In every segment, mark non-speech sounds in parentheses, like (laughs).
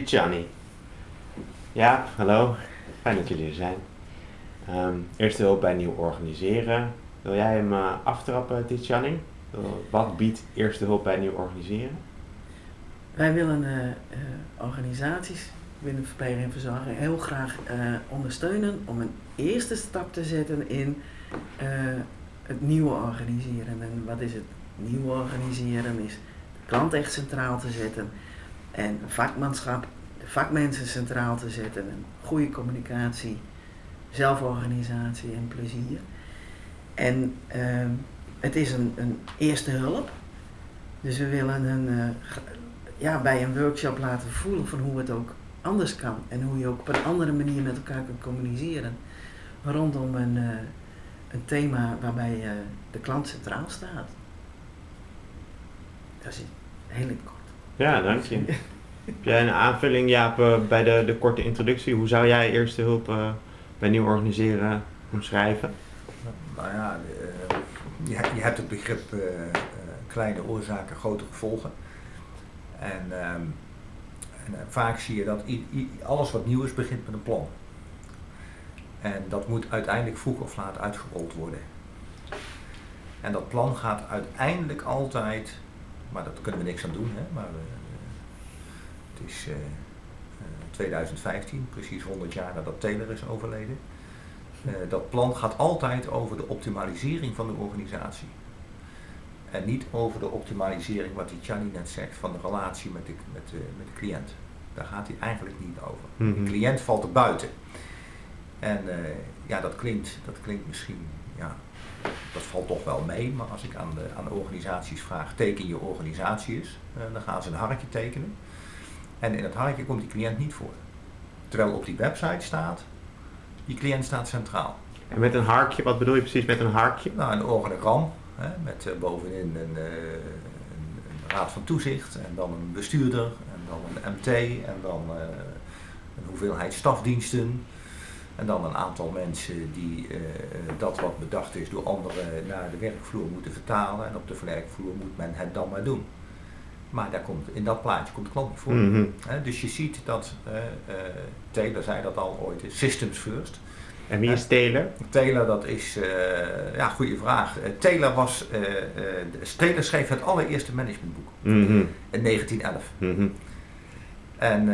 Tijani. Ja, hallo. Fijn dat jullie er zijn. Ehm, eerste hulp bij nieuw organiseren. Wil jij hem uh, aftrappen, Tijani? Wat biedt eerste hulp bij nieuw organiseren? Wij willen uh, uh, organisaties binnen verpleging en verzorging heel graag ondersteunen om een eerste stap te zetten in het nieuwe organiseren. En wat is het nieuwe organiseren? Is de klant echt centraal te zetten en vakmanschap, de vakmensen centraal te zetten en goede communicatie, zelforganisatie en plezier. En uh, het is een, een, eerste hulp. Dus we willen een, uh, ja, bij een workshop laten voelen van hoe het ook anders kan. En hoe je ook op een andere manier met elkaar kunt communiceren. Rondom een, uh, een thema waarbij uh, de klant centraal staat. Dat is heel kort. Ja, dank je. Heb jij een aanvulling, Jaap, uh, bij de, de korte introductie? Hoe zou jij eerste hulp uh, bij nieuw organiseren omschrijven? Nou ja, uh, je, je, hebt het begrip kleine oorzaken, grote gevolgen. En, en vaak zie je dat alles wat nieuw is begint met een plan. En dat moet uiteindelijk vroeg of laat uitgerold worden. En dat plan gaat uiteindelijk altijd, maar dat kunnen we niks aan doen, hè, maar het is uh, uh, 2015, precies 100 jaar nadat Taylor is overleden. Dat plan gaat altijd over de optimalisering van de organisatie. En niet over de optimalisering, wat die Chani net zegt, van de relatie met de, met de, met de cliënt. Daar gaat hij eigenlijk niet over. Mm -hmm. De cliënt valt er buiten. En ja, dat klinkt, dat klinkt misschien, ja, dat valt toch wel mee. Maar als ik aan de, aan de organisaties vraag, teken je organisatie eens, dan gaan ze een harkje tekenen. En in het hartje komt die cliënt niet voor. Terwijl op die website staat, die cliënt staat centraal. En met een harkje, wat bedoel je precies met een harkje? Nou, een organigram, hè, met uh, bovenin een, uh, een, een, raad van toezicht en dan een bestuurder en dan een MT en dan uh, een hoeveelheid stafdiensten. En dan een aantal mensen die dat wat bedacht is door anderen naar de werkvloer moeten vertalen. En op de werkvloer moet men het dan maar doen. Maar daar komt, in dat plaatje komt de klant niet voor. Mm -hmm. He, dus je ziet dat, uh, uh, Taylor zei dat al ooit, systems first. En wie is Taylor? Taylor, dat is, ja, goede vraag. Taylor was, Taylor schreef het allereerste managementboek mm -hmm. in 1911. Mm -hmm. En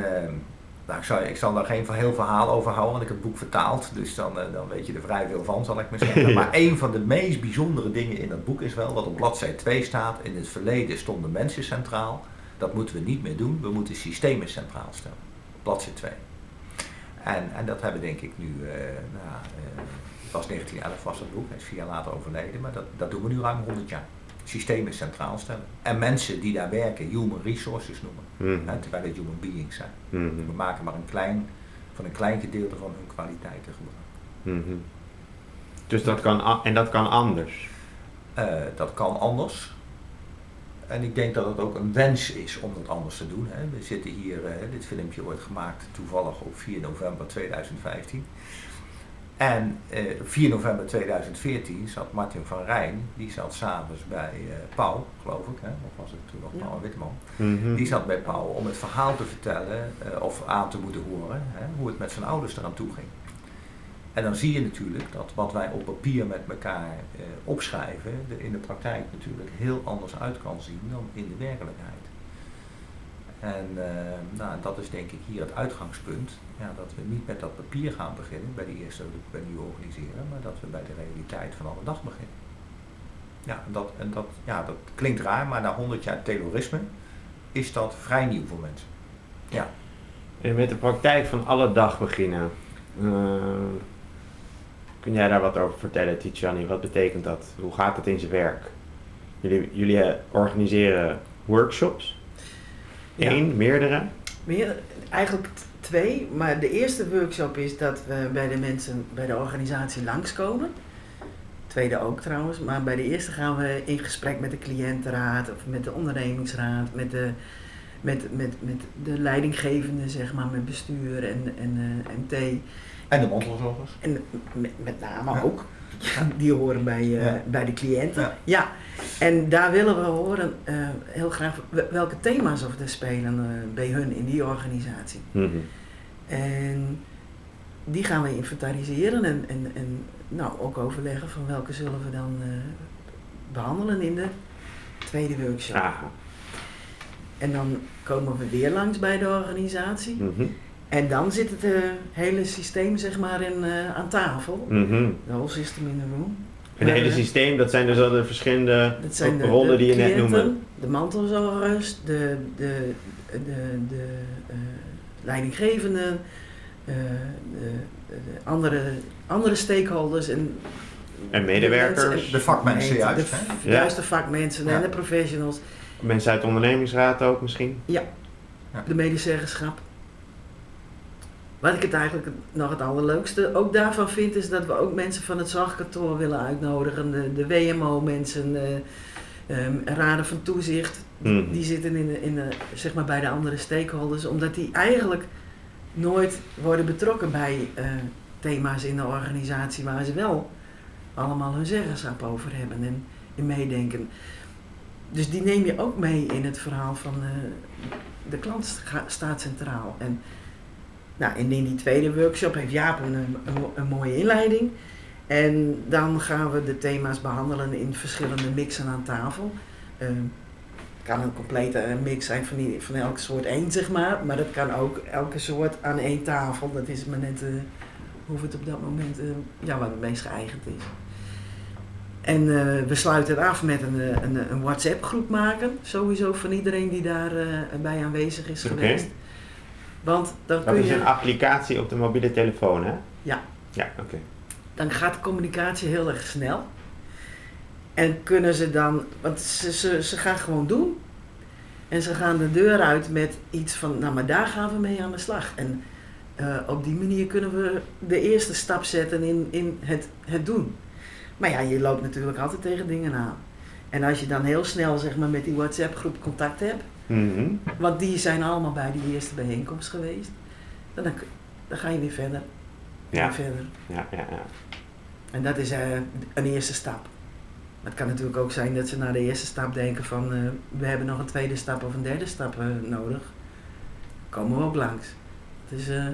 nou, ik, zal, ik zal daar geen heel verhaal over houden, want ik heb het boek vertaald. Dus dan, dan weet je er vrij veel van, zal ik maar zeggen. (laughs) Maar een van de meest bijzondere dingen in dat boek is wel, wat op bladzijde 2 staat. In het verleden stonden mensen centraal. Dat moeten we niet meer doen. We moeten systemen centraal stellen. Bladzijde 2. En, en dat hebben denk ik nu, uh, nou, uh, het was 1911 was dat boek, hij is vier jaar later overleden. Maar dat, dat doen we nu ruim 100 jaar. Systemen centraal stellen. En mensen die daar werken, human resources noemen. Mm Hè, terwijl het human beings zijn. -hmm. We maken maar een klein, van een klein gedeelte van hun kwaliteiten gebruik. -hmm. Dus dat kan, en dat kan anders? Uh, dat kan anders. En ik denk dat het ook een wens is om dat anders te doen. Hè. We zitten hier, uh, dit filmpje wordt gemaakt toevallig op 4 november 2015. En uh, 4 november 2014 zat Martin van Rijn, die zat s'avonds bij uh, Pauw, geloof ik, hè? of was het toen nog ja. Pauw Witteman. Mm -hmm. Die zat bij Pauw om het verhaal te vertellen, uh, of aan te moeten horen, hè? hoe het met zijn ouders eraan toe ging. En dan zie je natuurlijk dat wat wij op papier met elkaar uh, opschrijven, er in de praktijk natuurlijk heel anders uit kan zien dan in de werkelijkheid. En uh, nou, dat is denk ik hier het uitgangspunt, ja, dat we niet met dat papier gaan beginnen bij de eerste bij nieuw organiseren, maar dat we bij de realiteit van alle dag beginnen. Ja, dat, en dat, ja, dat klinkt raar, maar na 100 jaar terrorisme is dat vrij nieuw voor mensen. Ja. En met de praktijk van alle dag beginnen. Uh, kun jij daar wat over vertellen, Tijani? Wat betekent dat? Hoe gaat het in zijn werk? Jullie, jullie organiseren workshops? Eén, ja. meerdere? Meer, eigenlijk twee, maar de eerste workshop is dat we bij de mensen, bij de organisatie langskomen. Tweede ook trouwens, maar bij de eerste gaan we in gesprek met de cliëntenraad of met de ondernemingsraad, met de met, met, met de leidinggevende, zeg maar, met bestuur en, en eh, MT. En de mantelzorgers. En met, met name Ja. ook. Die horen bij, eh, Ja. bij de cliënten. Ja. En daar willen we horen eh, heel graag welke thema's of er spelen eh, bij hun in die organisatie. Mhm. En die gaan we inventariseren en, en, en nou, ook overleggen van welke zullen we dan eh, behandelen in de tweede workshop. Aha. En dan komen we weer langs bij de organisatie. Mhm. En dan zit het hele systeem zeg maar in, aan tafel. Mhm. De whole system in the room. Een hele Eh, systeem, dat zijn dus al de verschillende rollen die je net noemde. de mantelzorgers, de, de, de, de, eh, leidinggevenden, eh, de, de andere, andere stakeholders en, En medewerkers. De vakmensen juist, De, Ja. Juist de vakmensen Ja. en de professionals, Mensen uit de ondernemingsraad ook misschien. de medezeggenschap. Wat ik het eigenlijk nog het allerleukste ook daarvan vind, is dat we ook mensen van het zorgkantoor willen uitnodigen. De, de WMO-mensen, eh, ehm, raden van toezicht, Mhm. die zitten in de, in de, zeg maar bij de andere stakeholders, omdat die eigenlijk nooit worden betrokken bij eh, thema's in de organisatie waar ze wel allemaal hun zeggenschap over hebben en in meedenken. Dus die neem je ook mee in het verhaal van eh, de klant sta- staat centraal. En, nou, en in die tweede workshop heeft Jaap een, een, een mooie inleiding. En dan gaan we de thema's behandelen in verschillende mixen aan tafel. Ehm, het kan een complete mix zijn van, die, van elke soort één, zeg maar. Maar dat kan ook elke soort aan één tafel. Dat is maar net eh, hoe het op dat moment, eh, ja, wat het meest geëigend is. En eh, we sluiten het af met een, een, een WhatsApp groep maken. Sowieso van iedereen die daarbij bij aanwezig is geweest. Want dan Dat kun is je... een applicatie op de mobiele telefoon, hè? Ja. Ja, oké. dan gaat de communicatie heel erg snel. En kunnen ze dan, want ze, ze, ze gaan gewoon doen. En ze gaan de deur uit met iets van, nou maar daar gaan we mee aan de slag. En eh, op die manier kunnen we de eerste stap zetten in, in het, het doen. Maar ja, je loopt natuurlijk altijd tegen dingen aan. En als je dan heel snel zeg maar, met die WhatsApp groep contact hebt, Mhm. want die zijn allemaal bij die eerste bijeenkomst geweest, dan, dan, dan ga je weer verder. Ja. Weer verder. Ja, ja, ja. En dat is eh, een eerste stap. Maar het kan natuurlijk ook zijn dat ze na de eerste stap denken van eh, we hebben nog een tweede stap of een derde stap eh, nodig. Komen we ook langs. Het is eh,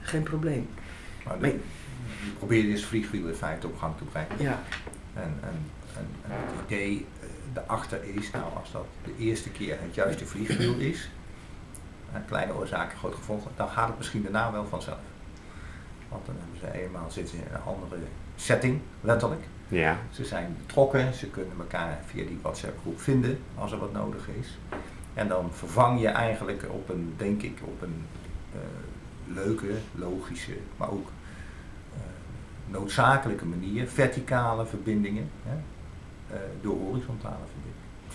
geen probleem. Maar Maar- je probeert dus vliegwiel in feite op gang te brengen. Ja, En, en, en, en het idee daarachter is, nou als dat de eerste keer het juiste vliegwiel is, eh, kleine oorzaken, groot gevolgen, dan gaat het misschien daarna wel vanzelf. Want dan hebben ze eenmaal zitten in een andere setting, letterlijk. Ja. Ze zijn betrokken, ze kunnen elkaar via die WhatsApp groep vinden als er wat nodig is. En dan vervang je eigenlijk op een, denk ik, op een eh, leuke, logische, maar ook eh, noodzakelijke manier verticale verbindingen hè, door horizontale verbindingen.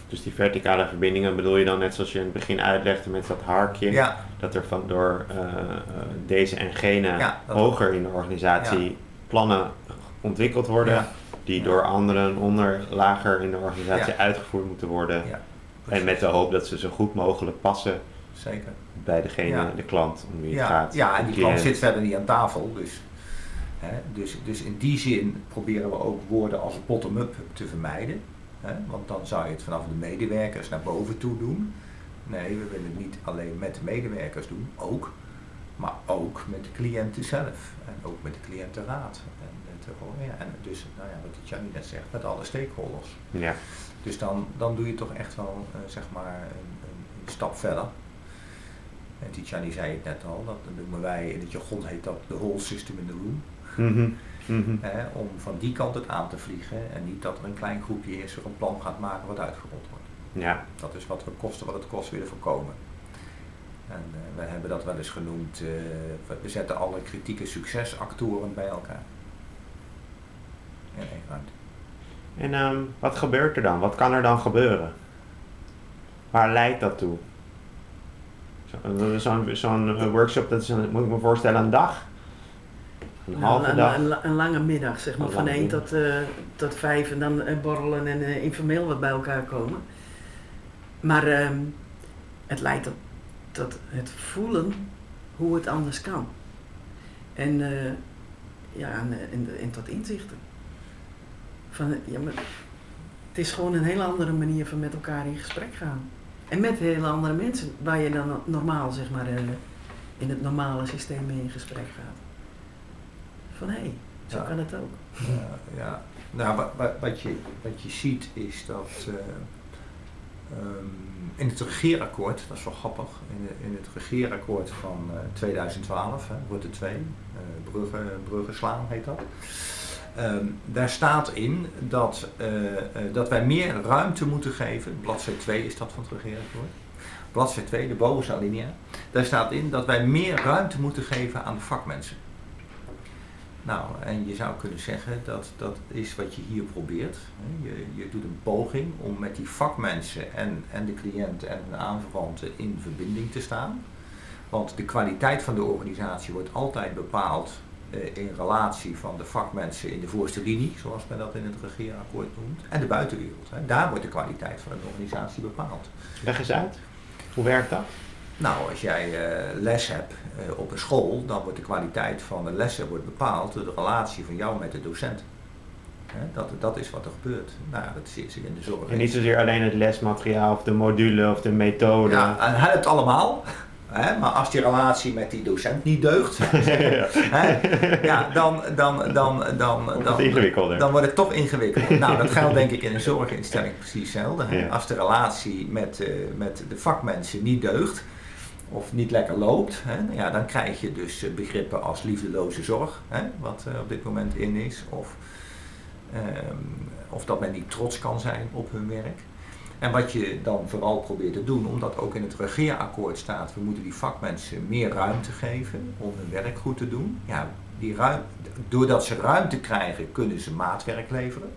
Dus die verticale verbindingen bedoel je dan net zoals je in het begin uitlegde met dat harkje, Ja, dat er van door eh, eh, deze en gene Ja, hoger in de organisatie plannen ontwikkeld worden, die door anderen onder lager in de organisatie uitgevoerd moeten worden. ja En met de hoop dat ze zo goed mogelijk passen zeker. bij degene, de klant om wie het gaat. ja, en die klant zit verder niet aan tafel. Dus, dus, dus in die zin proberen we ook woorden als bottom-up te vermijden. Want dan zou je het vanaf de medewerkers naar boven toe doen. Nee, we willen het niet alleen met de medewerkers doen, ook. Maar ook met de cliënten zelf. En ook met de cliëntenraad. En, met de, ja, en dus, nou ja, wat Jannie net zegt, met alle stakeholders. Ja. Dus dan, dan doe je toch echt wel eh, zeg maar een, een, een stap verder. En Tijani zei het net al, dat noemen wij, in het jargon heet dat de whole system in the room. Hè, om van die kant het aan te vliegen en niet dat er een klein groepje is er een plan gaat maken wat uitgerold wordt. Ja. Dat is wat we kosten wat het kost willen voorkomen. En eh, we hebben dat wel eens genoemd, eh, we- zetten alle kritieke succesactoren bij elkaar. In één ruimte. En ehm, wat gebeurt er dan? Wat kan er dan gebeuren? Waar leidt dat toe? Zo- Zo'n eh, workshop, dat is een, moet ik me voorstellen, een dag? Een Nou, halve dag? Een, een lange middag, zeg maar, Een van lange 1 middag. tot, eh, tot 5 en dan eh, borrelen en eh, informeel wat bij elkaar komen. Maar ehm, het leidt tot, tot het voelen hoe het anders kan. En, ja, en, en, en tot inzichten. Van, ja, maar het is gewoon een hele andere manier van met elkaar in gesprek gaan. En met hele andere mensen, waar je dan normaal, zeg maar, in het normale systeem mee in gesprek gaat. Van hé, hey, zo Ja. kan het ook. Ja, ja. Nou, wat, wat, wat, je, wat je ziet is dat eh, ehm, in het regeerakkoord, dat is wel grappig, in, de, in het regeerakkoord van eh, 2012, hè, Rutte 2, eh Brugge, Brugge slaan heet dat. Ehm, daar staat in dat, eh, eh, dat wij meer ruimte moeten geven, bladzij 2 is dat van het regeerakkoord, bladzij 2, de bovenste alinea, daar staat in dat wij meer ruimte moeten geven aan de vakmensen. Nou, en je zou kunnen zeggen dat dat is wat je hier probeert. Je, je doet een poging om met die vakmensen en, en de cliënt en de aanverwanten in verbinding te staan. Want de kwaliteit van de organisatie wordt altijd bepaald eh, in relatie van de vakmensen in de voorste linie, zoals men dat in het regeerakkoord noemt, en de buitenwereld. Hè. Daar wordt de kwaliteit van een organisatie bepaald. Leg eens uit. Hoe werkt dat? Nou, als jij eh, les hebt eh, op een school, dan wordt de kwaliteit van de lessen wordt bepaald door de relatie van jou met de docent. Dat, dat is wat er gebeurt. Nou, ja, dat is in de zorg. En niet zozeer alleen het lesmateriaal of de module of de methode. Ja, en het allemaal. Maar als die relatie met die docent niet deugt, (laughs) ja, dan, dan, dan, dan, Wordt dan, het ingewikkelder. dan wordt het toch ingewikkeld. nou, dat geldt denk ik in een zorginstelling precies hetzelfde. Ja. Als de relatie met, eh, met de vakmensen niet deugt, of niet lekker loopt, hè, nou ja, dan krijg je dus eh, begrippen als liefdeloze zorg, hè, wat eh, op dit moment in is, of, ehm, of dat men niet trots kan zijn op hun werk. En wat je dan vooral probeert te doen, omdat ook in het regeerakkoord staat, we moeten die vakmensen meer ruimte geven om hun werk goed te doen. Ja, die ruim, doordat ze ruimte krijgen, kunnen ze maatwerk leveren.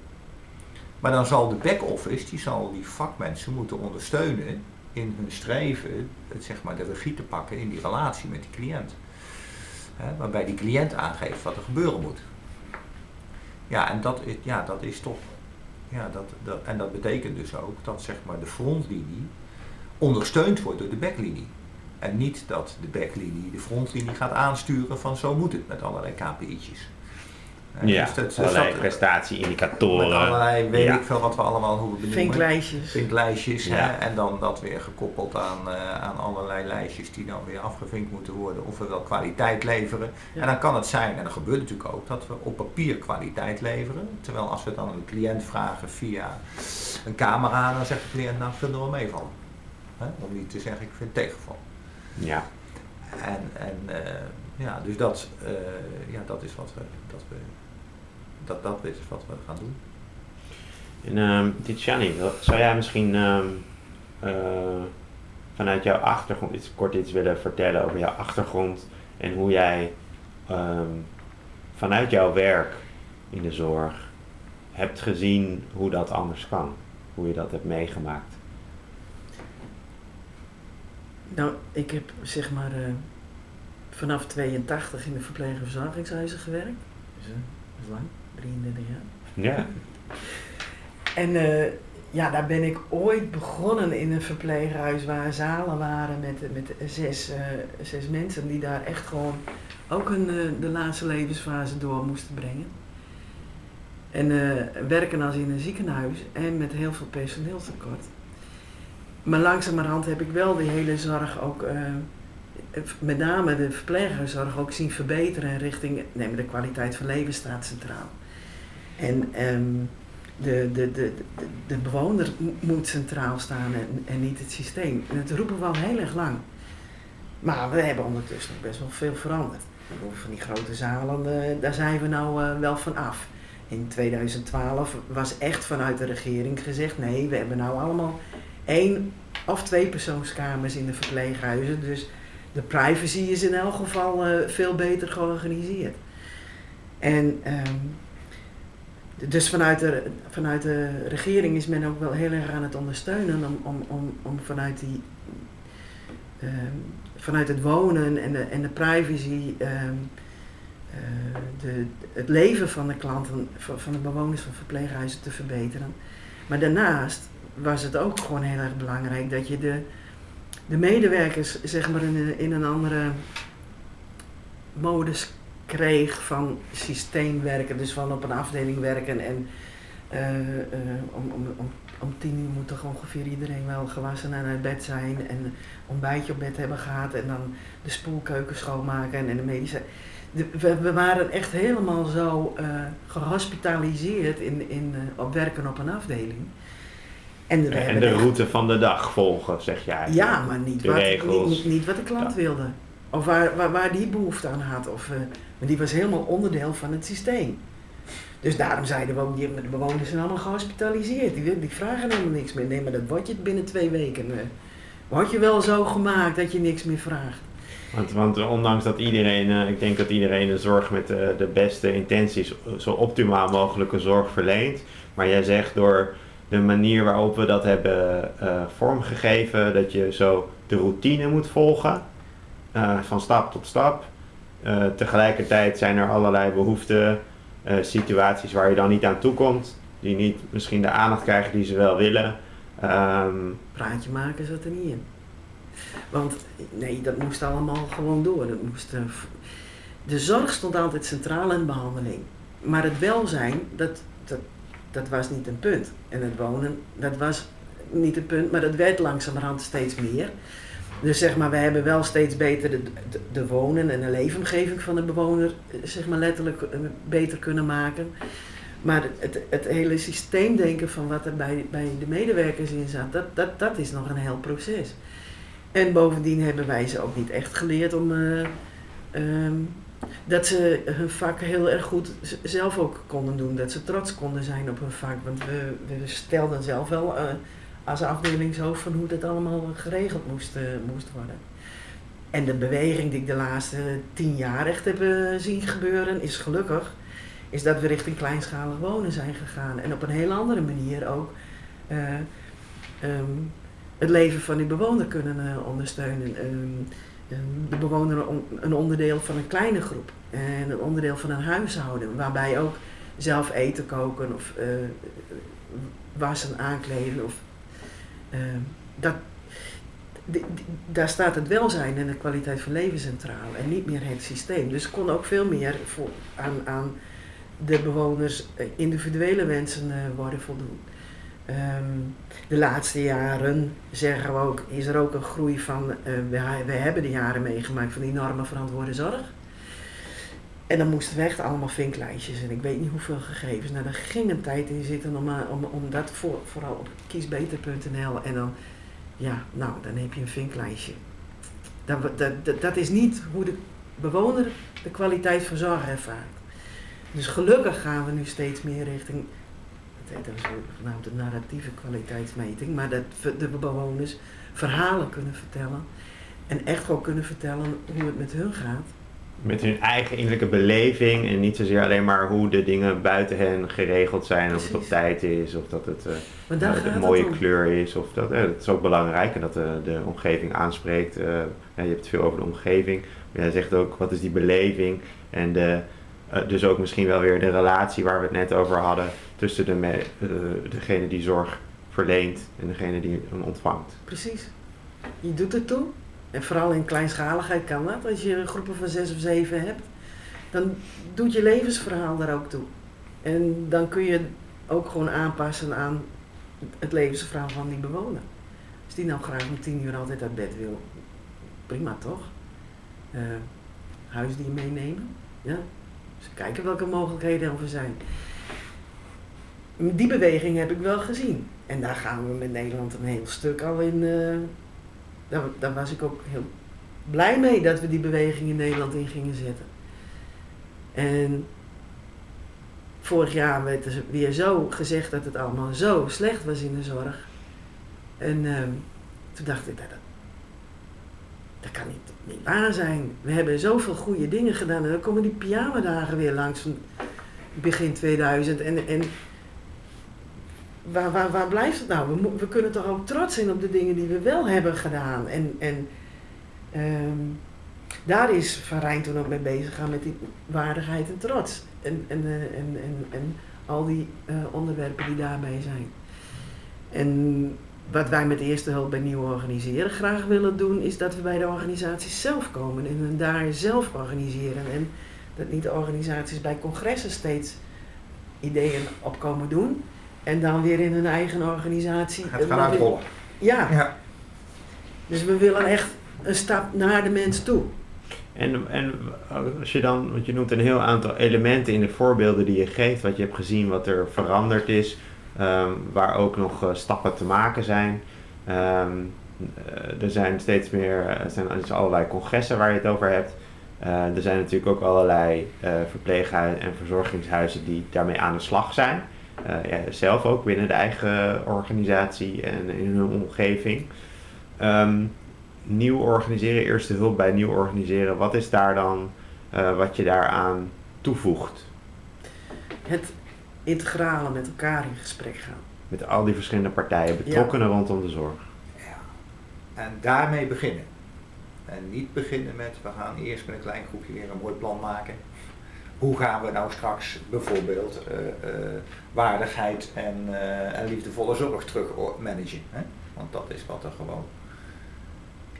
Maar dan zal de back-office, die zal die vakmensen moeten ondersteunen in hun streven, het, zeg maar, de regie te pakken in die relatie met die cliënt. Waarbij die cliënt aangeeft wat er gebeuren moet. Ja, en dat is, ja, dat is toch. Ja, dat, dat, en dat betekent dus ook dat zeg maar, de frontlinie ondersteund wordt door de backlinie. En niet dat de backlinie de frontlinie gaat aansturen van zo moet het met allerlei KPI'tjes. Ja, dus dat- dus allerlei dat- prestatieindicatoren. met allerlei, weet Ja. ik veel wat we allemaal hoe we benoemen. Vinklijstjes. Vinklijstjes. Ja. Hè? En dan dat weer gekoppeld aan, eh, aan allerlei lijstjes die dan weer afgevinkt moeten worden. Of we wel kwaliteit leveren. Ja. En dan kan het zijn, en dat gebeurt natuurlijk ook, dat we op papier kwaliteit leveren. Terwijl als we het dan aan de cliënt vragen via een camera, dan zegt de cliënt nou ik vind het wel meevallen. Hè? Om niet te zeggen ik vind het tegenval. Ja. En, en eh, ja, dus dat, eh, ja, dat is wat we, dat we, dat, dat is wat we gaan doen. En ehm Tijani, zou jij misschien ehm, eh, vanuit jouw achtergrond iets, kort iets willen vertellen over jouw achtergrond en hoe jij ehm, vanuit jouw werk in de zorg hebt gezien hoe dat anders kan? Hoe je dat hebt meegemaakt? Nou, ik heb zeg maar eh, vanaf 82 in de verpleeg- en verzorgingshuizen gewerkt. Dus eh, dat is lang, 33 jaar. Ja. (laughs) En eh, ja, daar ben ik ooit begonnen in een verpleeghuis waar zalen waren met, met zes, eh, zes mensen die daar echt gewoon ook hun, eh, de laatste levensfase door moesten brengen. En werken als in een ziekenhuis en met heel veel personeelstekort. Maar langzamerhand heb ik wel die hele zorg ook, met name de verpleeghuiszorg, ook zien verbeteren richting, nee, de kwaliteit van leven staat centraal. En ehm, de, de, de, de, bewoner mo- moet centraal staan en, en niet het systeem. En dat roepen we al heel erg lang. Maar we hebben ondertussen nog best wel veel veranderd. Van die grote zalen, eh, daar zijn we nou eh, wel van af. In 2012 was echt vanuit de regering gezegd, nee, we hebben nou allemaal één of twee persoonskamers in de verpleeghuizen. Dus de privacy is in elk geval eh, veel beter georganiseerd. En ehm, dus vanuit de, vanuit de regering is men ook wel heel erg aan het ondersteunen om, om, om, om vanuit, die, ehm, vanuit het wonen en de, en de privacy ehm, eh, de, het leven van de klanten, van, van de bewoners van verpleeghuizen te verbeteren. Maar daarnaast was het ook gewoon heel erg belangrijk dat je de, de medewerkers zeg maar in, in een andere modus kreeg van systeemwerken, dus van op een afdeling werken en uh, uh, om, om, om, om tien uur moet toch ongeveer iedereen wel gewassen en uit bed zijn en ontbijtje op bed hebben gehad en dan de spoelkeuken schoonmaken en de medische. De, we, we, waren echt helemaal zo uh, gehospitaliseerd in, in, op werken op een afdeling. En, de, en de route van de dag volgen, zeg jij. Ja, maar niet, wat, niet, niet, niet, wat de klant ja. wilde. Of waar, waar, die behoefte aan had. Of, uh, maar die was helemaal onderdeel van het systeem. Dus daarom zeiden we ook, die, de bewoners zijn allemaal gehospitaliseerd. Die, vragen helemaal niks meer. Nee, maar dat word je binnen twee weken. Uh, word je wel zo gemaakt dat je niks meer vraagt. Want, want ondanks dat iedereen, uh, ik denk dat iedereen de zorg met de beste intenties zo optimaal mogelijke zorg verleent. Maar jij zegt door de manier waarop we dat hebben vormgegeven, dat je zo de routine moet volgen, uh, van stap tot stap. Uh, tegelijkertijd zijn er allerlei behoeften, situaties waar je dan niet aan toe komt, die niet misschien de aandacht krijgen die ze wel willen. Um, Praatje maken zat er niet in. Want nee, dat moest allemaal gewoon door. Dat moest, de zorg stond altijd centraal in behandeling. Maar het welzijn, dat, dat dat was niet een punt. En het wonen, dat was niet een punt, maar dat werd langzamerhand steeds meer. Dus zeg maar, we hebben wel steeds beter de, de, wonen en de leefomgeving van de bewoner, zeg maar letterlijk beter kunnen maken. Maar het, het hele systeemdenken van wat er bij, bij de medewerkers in zat, dat, dat, dat is nog een heel proces. En bovendien hebben wij ze ook niet echt geleerd om uh, um, dat ze hun vak heel erg goed zelf ook konden doen. Dat ze trots konden zijn op hun vak. Want we, we stelden zelf wel als afdelingshoofd van hoe dat allemaal geregeld moest, uh, moest worden. En de beweging die ik de laatste tien jaar echt heb uh, zien gebeuren, is gelukkig, is dat we richting kleinschalig wonen zijn gegaan. En op een heel andere manier ook um, het leven van die bewoner kunnen ondersteunen. Um, de bewoner een onderdeel van een kleine groep en een onderdeel van een huishouden, waarbij ook zelf eten koken of uh, wassen, aankleden of uh, dat, daar staat het welzijn en de kwaliteit van leven centraal en niet meer het systeem. Dus kon ook veel meer voor, aan, aan de bewoners individuele wensen uh, worden voldoen. Um, de laatste jaren zeggen we ook, is er ook een groei van, uh, we, we hebben de jaren meegemaakt van enorme verantwoorde zorg. En dan moesten we echt allemaal vinklijstjes en ik weet niet hoeveel gegevens. Nou, daar ging een tijd in zitten om, om, om dat voor, vooral op kiesbeter.nl en dan, ja, nou, dan heb je een vinklijstje. Dat, dat, dat, is niet hoe de bewoner de kwaliteit van zorg ervaart. Dus gelukkig gaan we nu steeds meer richting dat is genaamd de narratieve kwaliteitsmeting, maar dat de bewoners verhalen kunnen vertellen en echt gewoon kunnen vertellen hoe het met hun gaat. Met hun eigen innerlijke beleving en niet zozeer alleen maar hoe de dingen buiten hen geregeld zijn, Precies. of het op tijd is, of dat het uh, uh, een mooie kleur is, of dat, uh, dat is ook belangrijk en dat de, de omgeving aanspreekt. ja, je hebt het veel over de omgeving, maar jij zegt ook wat is die beleving en de, dus ook misschien wel weer de relatie waar we het net over hadden tussen de me, degene die zorg verleent en degene die hem ontvangt. Precies. Je doet het toe. En vooral in kleinschaligheid kan dat. Als je groepen van zes of zeven hebt, dan doet je levensverhaal daar ook toe. En dan kun je ook gewoon aanpassen aan het levensverhaal van die bewoner. Als die nou graag om tien uur altijd uit bed wil, prima toch? Uh, huisdier meenemen, ja. Kijken welke mogelijkheden er zijn die beweging heb ik wel gezien. En daar gaan we met Nederland een heel stuk al in. Uh, daar, was ik ook heel blij mee dat we die beweging in Nederland in gingen zetten. En vorig jaar werd er weer zo gezegd dat het allemaal zo slecht was in de zorg. En uh, toen dacht ik, dat, dat kan niet, niet waar zijn. We hebben zoveel goede dingen gedaan en dan komen die pyjama-dagen weer langs van begin 2000. En, en waar, waar, waar blijft het nou? We, we kunnen toch ook trots zijn op de dingen die we wel hebben gedaan. En, en um, daar is Van Rijn toen ook mee bezig gaan met die waardigheid en trots. En, en, uh, en, en, en al die uh, onderwerpen die daarbij zijn. En wat wij met eerste hulp bij nieuw organiseren graag willen doen, is dat we bij de organisaties zelf komen en daar zelf organiseren. En dat niet de organisaties bij congressen steeds ideeën op komen doen en dan weer in hun eigen organisatie. Het gaan uitrollen. Ja, Ja. dus we willen echt een stap naar de mens toe. En, en als je dan, want je noemt een heel aantal elementen in de voorbeelden die je geeft, wat je hebt gezien, wat er veranderd is, ehm, waar ook nog eh, stappen te maken zijn. Ehm, eh, er zijn steeds meer, er zijn er zijn allerlei congressen waar je het over hebt. Eh, er zijn natuurlijk ook allerlei eh verpleeghuizen en verzorgingshuizen die daarmee aan de slag zijn. Eh, ja, zelf ook binnen de eigen organisatie en in hun omgeving. Ehm, nieuw organiseren, eerste hulp bij nieuw organiseren, wat is daar dan eh, wat je daaraan toevoegt? Het integrale met elkaar in gesprek gaan. Met al die verschillende partijen, betrokkenen rondom de zorg. Ja. En daarmee beginnen. En niet beginnen met, we gaan eerst met een klein groepje weer een mooi plan maken. Hoe gaan we nou straks bijvoorbeeld eh, waardigheid en, eh, en liefdevolle zorg terug managen? Hè? Want dat is wat er gewoon.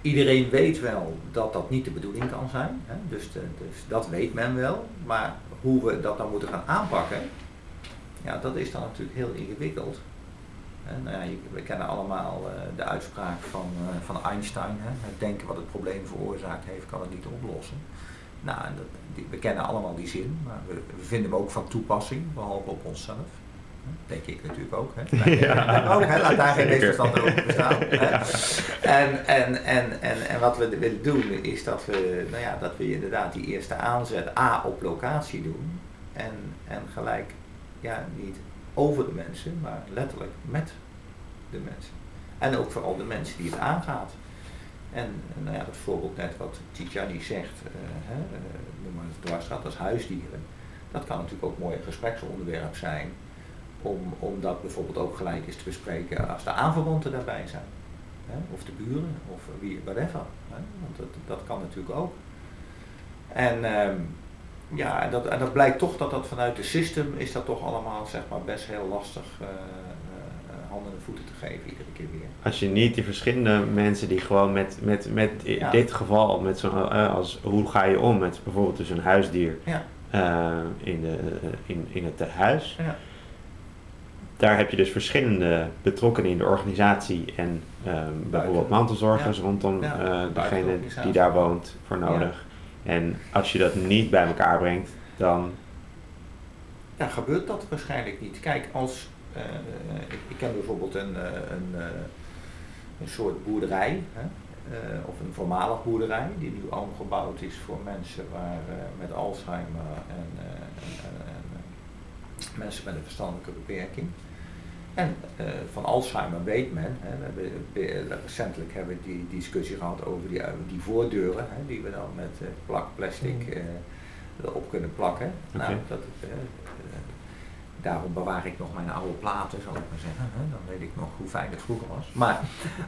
Iedereen weet wel dat dat niet de bedoeling kan zijn. Hè? Dus, dus dat weet men wel. Maar hoe we dat dan moeten gaan aanpakken, ja, dat is dan natuurlijk heel ingewikkeld. Nou ja, we kennen allemaal de uitspraak van, van Einstein. Hè? Het denken wat het probleem veroorzaakt heeft, kan het niet oplossen. Nou, en dat, we kennen allemaal die zin, maar we, we vinden hem ook van toepassing, behalve op onszelf. Denk ik natuurlijk ook. Hè? (laughs) Ja. ook, hè? Laat daar geen misverstand over bestaan. (laughs) Hè? Ja. En, en, en, en, en wat we willen doen is dat we, nou ja, dat we inderdaad die eerste aanzet A op locatie doen. En, en gelijk, ja, niet over de mensen, maar letterlijk met de mensen. En ook vooral de mensen die het aangaat. En nou ja, dat voorbeeld net wat Tijani zegt, eh, hè, eh, noem maar het dwarsstraat als huisdieren. Dat kan natuurlijk ook een mooi gespreksonderwerp zijn. Om, om dat bijvoorbeeld ook gelijk eens te bespreken als de aanverwanten daarbij zijn. Hè? Of de buren, of wie, whatever. Hè? Want dat, dat kan natuurlijk ook. En ehm, ja, en dat, dat blijkt toch dat dat vanuit de system is dat toch allemaal zeg maar best heel lastig eh, handen en voeten te geven iedere keer weer. Als je niet die verschillende mensen die gewoon met, met, met in Ja. dit geval, met zo'n, eh, als hoe ga je om met bijvoorbeeld dus een huisdier Ja, eh, in, de, eh, in, in het tehuis. ja, Daar heb je dus verschillende betrokkenen in de organisatie en bijvoorbeeld mantelzorgers rondom eh, degene die daar woont voor nodig. En als je dat niet bij elkaar brengt, dan ja, gebeurt dat waarschijnlijk niet. Kijk, als eh, ik, ik ken bijvoorbeeld een, eh, een, eh, een soort boerderij, hè, eh, of een voormalig boerderij, die nu omgebouwd is voor mensen waar, eh, met Alzheimer en, eh, en, en- en, mensen met een verstandelijke beperking. En van Alzheimer weet men, hè, we hebben, be- recentelijk hebben we die discussie gehad over die, die voordeuren, hè, die we dan met plakplastic eh, erop kunnen plakken. Nou, dat, daarom bewaar ik nog mijn oude platen, zal ik maar zeggen. Dan weet ik nog hoe fijn het vroeger was. Maar,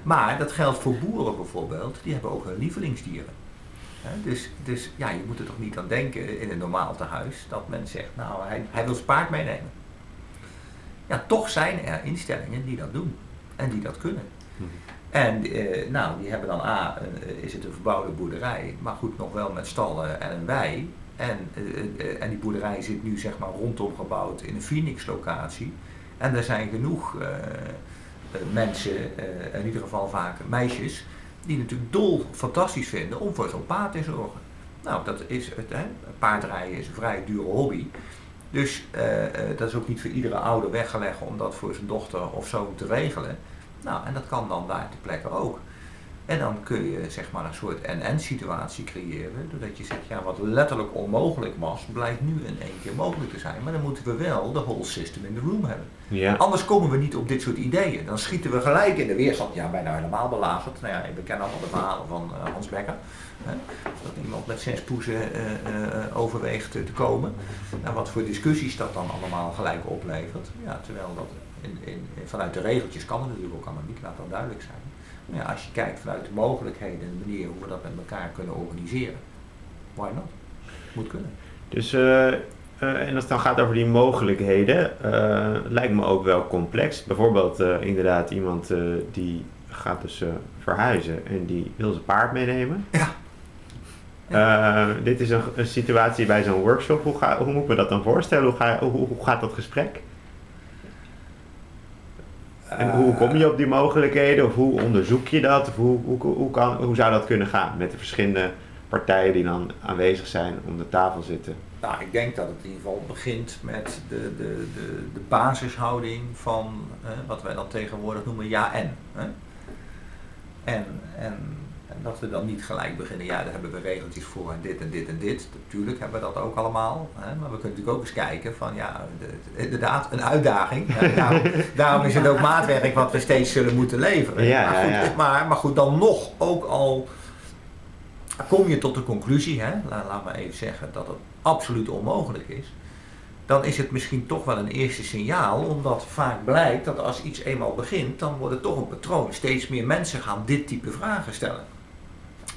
maar dat geldt voor boeren bijvoorbeeld, die hebben ook hun lievelingsdieren. Dus, dus ja, je moet er toch niet aan denken in een normaal tehuis dat men zegt, nou, hij, hij wil zijn paard meenemen. Ja, toch zijn er instellingen die dat doen en die dat kunnen. En eh, nou, die hebben dan A, eh, is het een verbouwde boerderij, maar goed, nog wel met stallen en een wei. En, eh, eh, en die boerderij zit nu zeg maar rondom gebouwd in een Phoenix-locatie. En er zijn genoeg eh, mensen, in ieder geval vaak meisjes, die natuurlijk dol fantastisch vinden om voor zo'n paard te zorgen. Nou, dat is het, paardrijden is een vrij dure hobby. Dus dat is ook niet voor iedere ouder weggelegd om dat voor zijn dochter of zoon te regelen. Nou, en dat kan dan daar ter plekke ook. En dan kun je zeg maar een soort en-en situatie creëren, doordat je zegt, ja, wat letterlijk onmogelijk was, blijkt nu in één keer mogelijk te zijn. Maar dan moeten we wel de whole system in the room hebben. ja. Anders komen we niet op dit soort ideeën. Dan schieten we gelijk in de weerstand, ja, bijna helemaal belazerd. Nou ja, we kennen allemaal de verhalen van eh, Hans Becker. Hè? Dat iemand met zes poezen eh, eh, overweegt te komen. Nou, wat voor discussies dat dan allemaal gelijk oplevert. Ja, terwijl dat in, in, vanuit de regeltjes kan het natuurlijk ook allemaal niet, laat dat duidelijk zijn. Ja, als je kijkt vanuit de mogelijkheden en de manier hoe we dat met elkaar kunnen organiseren, why not? Moet kunnen. Dus eh, eh, en als het dan gaat over die mogelijkheden, eh, lijkt me ook wel complex. Bijvoorbeeld inderdaad iemand die gaat dus verhuizen en die wil zijn paard meenemen. Ja. Dit is een, een situatie bij zo'n workshop. Hoe, ga, hoe moet ik me dat dan voorstellen? Hoe, ga, hoe, hoe gaat dat gesprek? En hoe kom je op die mogelijkheden? Of hoe onderzoek je dat? Of hoe, hoe, hoe, kan, hoe zou dat kunnen gaan met de verschillende partijen die dan aanwezig zijn om de tafel zitten? Nou, ik denk dat het in ieder geval begint met de, de, de, de basishouding van eh, wat wij dan tegenwoordig noemen ja en. Hè? En, en. En dat we dan niet gelijk beginnen, ja, daar hebben we regeltjes voor en dit en dit en dit. Natuurlijk hebben we dat ook allemaal. Hè? Maar we kunnen natuurlijk ook eens kijken van, ja, de- de- inderdaad, een uitdaging. Hè? Daarom, (laughs) daarom is het ook maatwerk wat we steeds zullen moeten leveren. Ja, maar, goed, ja, ja. Maar, maar goed, dan nog, ook al kom je tot de conclusie, hè, la- laat maar even zeggen, dat het absoluut onmogelijk is, dan is het misschien toch wel een eerste signaal, omdat vaak blijkt dat als iets eenmaal begint, dan wordt het toch een patroon. Steeds meer mensen gaan dit type vragen stellen.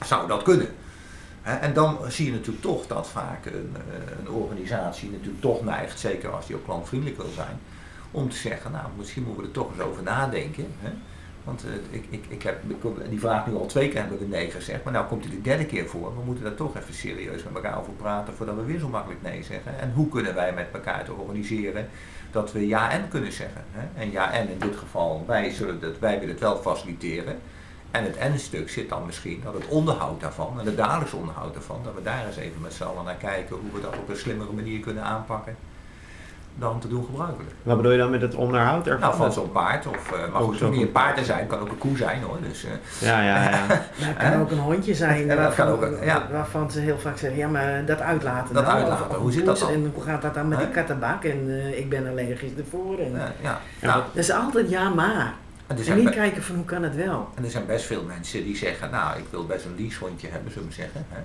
Zou dat kunnen? En dan zie je natuurlijk toch dat vaak een, eh, een organisatie natuurlijk toch neigt, zeker als die ook klantvriendelijk wil zijn, om te zeggen, nou misschien moeten we er toch eens over nadenken. Hè? Want eh, ik, ik, ik heb die vraag nu al twee keer hebben we nee gezegd, maar nou komt hij de derde keer voor. We moeten daar toch even serieus met elkaar over praten voordat we weer zo makkelijk nee zeggen. En hoe kunnen wij met elkaar te organiseren dat we ja en kunnen zeggen. Hè? En ja en in dit geval, wij, zullen dat, wij willen het wel faciliteren. En het en-stuk zit dan misschien dat het onderhoud daarvan en het dagelijks onderhoud daarvan, dat we daar eens even met z'n allen naar kijken hoe we dat op een slimmere manier kunnen aanpakken dan te doen gebruikelijk. Wat bedoel je dan met het onderhoud ervan? Nou, van zo'n paard, of, eh, maar goed, het niet een paard te zijn, het kan ook een koe zijn hoor. Dus, eh, Ja, ja, ja. (laughs) Maar het kan ook een hondje zijn Ja, dat waarvan, kan ook, ja. waarvan ze heel vaak zeggen, ja maar dat uitlaten. Dat nou, uitlaten, of- of hoe zit dat dan? En hoe gaat dat dan met die kattenbak en eh, ik ben allergisch ervoor. En, ja. Ja, Nou, Dat is altijd ja maar. En, En zijn niet kijken van hoe kan het wel. en er zijn best veel mensen die zeggen, nou ik wil best een leashondje hebben, zullen we zeggen. Hè?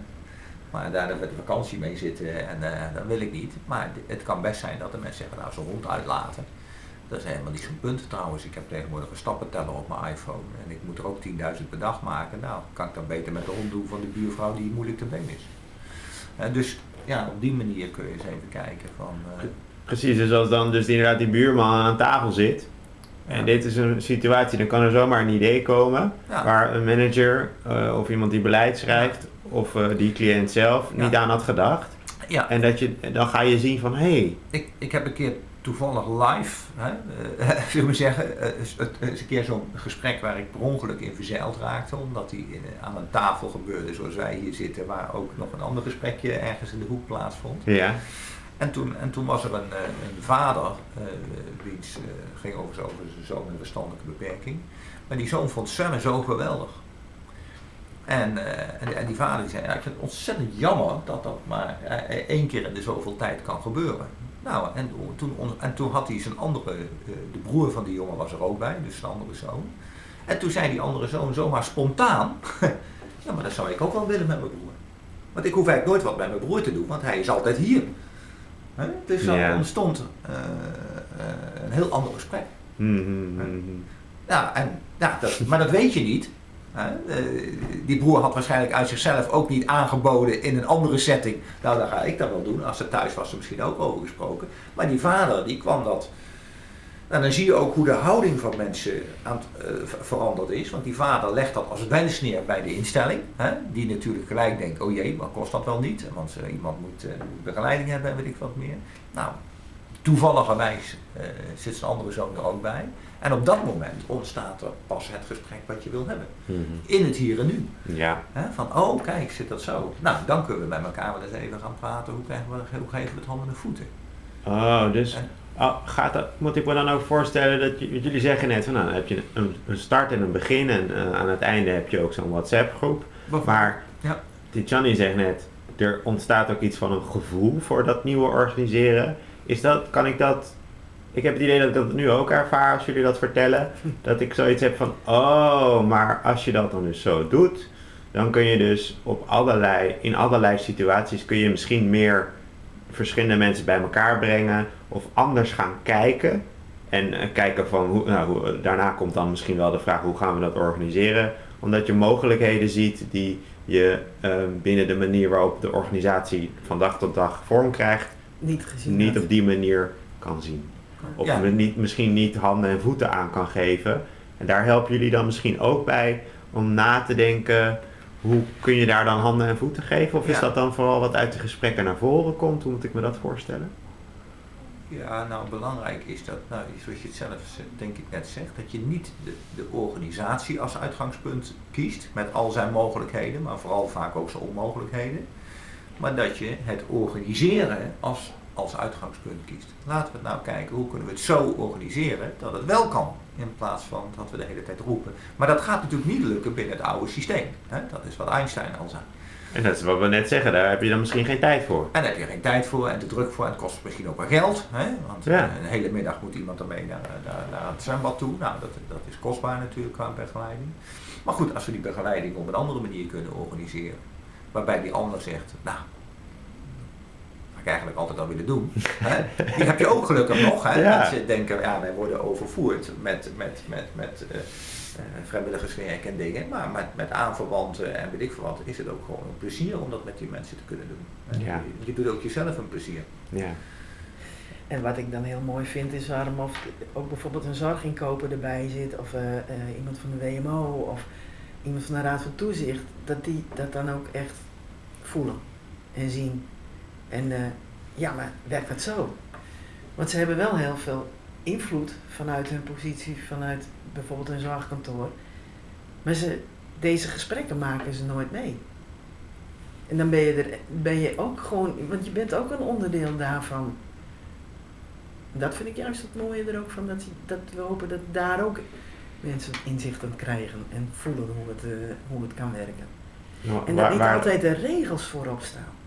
Maar daar met de vakantie mee zitten en eh, dat wil ik niet. Maar het kan best zijn dat de mensen zeggen, nou zo'n hond uitlaten. Dat is helemaal niet zo'n punt trouwens. Ik heb tegenwoordig een stappenteller op mijn iPhone. En ik moet er ook 10.000 per dag maken. Nou, kan ik dan beter met de hond doen van de buurvrouw die moeilijk te been is. En dus ja, op die manier kun je eens even kijken van... eh, Precies, dus als dan dus inderdaad die buurman aan tafel zit. En Ja. dit is een situatie, dan kan er zomaar een idee komen Ja. waar een manager eh, of iemand die beleid schrijft of eh, die cliënt zelf Ja. niet aan had gedacht. ja, En dat je, dan ga je zien van hé, hey, Ik, ik heb een keer toevallig live, hè, (laughs) zullen we zeggen, eh, is het is een keer zo'n gesprek waar ik per ongeluk in verzeild raakte, omdat die in, aan een tafel gebeurde zoals wij hier zitten, waar ook nog een ander gesprekje ergens in de hoek plaatsvond. ja, En toen, en toen was er een, eh, vader, eh wiens eh, ging over, zijn zoon met een verstandelijke beperking, maar die zoon vond zwemmen zo geweldig. En, eh, en, die vader die zei, ik vind het ontzettend jammer dat dat maar eh, één keer in de zoveel tijd kan gebeuren. Nou, en toen, en toen had hij zijn andere, eh, de broer van die jongen was er ook bij, dus zijn andere zoon. En toen zei die andere zoon zomaar spontaan, (laughs) ja maar dat zou ik ook wel willen met mijn broer. Want ik hoef eigenlijk nooit wat met mijn broer te doen, want hij is altijd hier. Hè? Dus dan Ja. ontstond eh, eh, een heel ander gesprek. Mhm, mhm. Ja, en, ja dat, maar dat weet je niet. Hè? Eh, die broer had waarschijnlijk uit zichzelf ook niet aangeboden in een andere setting. Nou, dan ga ik dat wel doen. Als ze thuis was, er misschien ook over gesproken. Maar die vader, die kwam dat. En dan zie je ook hoe de houding van mensen aan het, eh, ver- veranderd is. Want die vader legt dat als wens neer bij de instelling. Hè? Die natuurlijk gelijk denkt, oh jee, wat kost dat wel niet? Want eh, iemand moet eh, begeleiding hebben en weet ik wat meer. Nou, toevalligerwijs zit zijn andere zoon er ook bij. En op dat moment ontstaat er pas het gesprek wat je wil hebben. Mhm. In het hier en nu. Ja, Hè? Van, oh kijk, zit dat zo. Nou, dan kunnen we met elkaar wel eens even gaan praten. Hoe, krijgen we, hoe geven we het handen en voeten? oh, dus En- oh, gaat dat, moet ik me dan ook voorstellen dat jullie zeggen net van nou, dan heb je een, een start en een begin en eh, aan het einde heb je ook zo'n WhatsApp groep. Maar Ja. Johnny zegt net, er ontstaat ook iets van een gevoel voor dat nieuwe organiseren. Is dat, kan ik dat, ik heb het idee dat ik dat nu ook ervaar als jullie dat vertellen. (laughs) Dat ik zoiets heb van, oh, maar als je dat dan dus zo doet, dan kun je dus op allerlei, in allerlei situaties kun je misschien meer verschillende mensen bij elkaar brengen of anders gaan kijken. En eh, kijken van, hoe, nou, hoe, daarna komt dan misschien wel de vraag, hoe gaan we dat organiseren? Omdat je mogelijkheden ziet die je eh, binnen de manier waarop de organisatie van dag tot dag vorm krijgt, niet gezien niet op die manier kan zien. Of Ja. niet, misschien niet handen en voeten aan kan geven. En daar helpen jullie dan misschien ook bij om na te denken, hoe kun je daar dan handen en voeten geven? Of is Ja. dat dan vooral wat uit de gesprekken naar voren komt? Hoe moet ik me dat voorstellen? Ja, nou belangrijk is dat, nou, zoals je het zelf denk ik net zegt, dat je niet de, de organisatie als uitgangspunt kiest met al zijn mogelijkheden, maar vooral vaak ook zijn onmogelijkheden. Maar dat je het organiseren als, als uitgangspunt kiest. Laten we het nou kijken, hoe kunnen we het zo organiseren dat het wel kan, in plaats van dat we de hele tijd roepen. Maar dat gaat natuurlijk niet lukken binnen het oude systeem. Hè? Dat is wat Einstein al zei. En dat is wat we net zeggen, daar heb je dan misschien geen tijd voor. En daar heb je geen tijd voor en de druk voor. En het kost misschien ook wel geld. Hè? Want Ja. eh, een hele middag moet iemand ermee naar, naar, naar het zwembad toe. Nou, dat, dat is kostbaar natuurlijk qua begeleiding. Maar goed, als we die begeleiding op een andere manier kunnen organiseren. Waarbij die ander zegt, nou, ik eigenlijk altijd al willen doen. Hè? Die heb je ook gelukkig nog. Hè? (laughs) Ja. Mensen denken, ja, wij worden overvoerd met, met, met, met eh, eh, vrijwilligerswerk en dingen. Maar met, met aanverwanten en weet ik veel wat, is het ook gewoon een plezier om dat met die mensen te kunnen doen. hè. Ja. Je, je doet ook jezelf een plezier. Ja. En wat ik dan heel mooi vind is waarom of ook bijvoorbeeld een zorginkoper erbij zit of eh, eh, iemand van de WMO of iemand van de Raad van Toezicht, dat die dat dan ook echt voelen en zien. En eh, ja, maar werkt dat zo? Want ze hebben wel heel veel invloed vanuit hun positie, vanuit bijvoorbeeld een zorgkantoor. Maar ze, deze gesprekken maken ze nooit mee. En dan ben je, er, ben je ook gewoon, want je bent ook een onderdeel daarvan. Dat vind ik juist het mooie er ook van, dat, dat we hopen dat daar ook mensen inzicht aan krijgen en voelen hoe het, eh, hoe het kan werken. Nou, En dat niet altijd de regels voorop staan.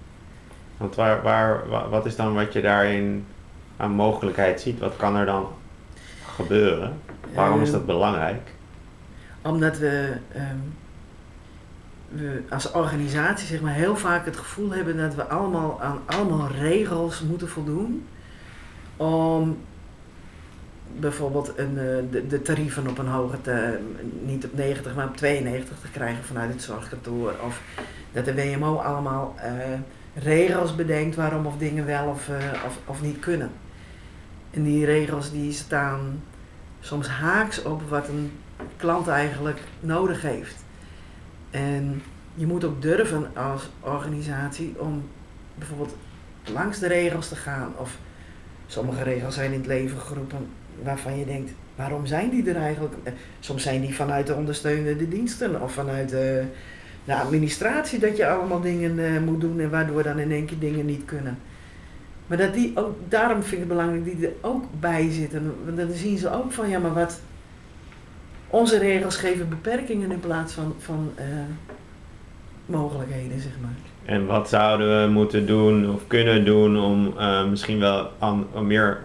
Want waar, waar, wa- wat is dan wat je daarin aan mogelijkheid ziet? Wat kan er dan gebeuren? Waarom is dat belangrijk? Omdat we, ehm, we als organisatie zeg maar, heel vaak het gevoel hebben dat we allemaal aan allemaal regels moeten voldoen. Om bijvoorbeeld een, eh, de, de tarieven op een hoger, te, niet op 90, maar op 92 te krijgen vanuit het zorgkantoor. Of dat de WMO allemaal eh, regels bedenkt waarom of dingen wel of, eh, of, of niet kunnen. En die regels die staan soms haaks op wat een klant eigenlijk nodig heeft. En je moet ook durven als organisatie om bijvoorbeeld langs de regels te gaan. Of sommige regels zijn in het leven geroepen waarvan je denkt, waarom zijn die er eigenlijk? Eh, Soms zijn die vanuit de ondersteunende diensten of vanuit de, de administratie dat je allemaal dingen eh, moet doen en waardoor dan in één keer dingen niet kunnen. Maar dat die ook, daarom vind ik het belangrijk die er ook bij zitten. Want dan zien ze ook van, ja maar wat, onze regels geven beperkingen in plaats van, van eh, mogelijkheden, zeg maar. En wat zouden we moeten doen of kunnen doen om eh, misschien wel meer,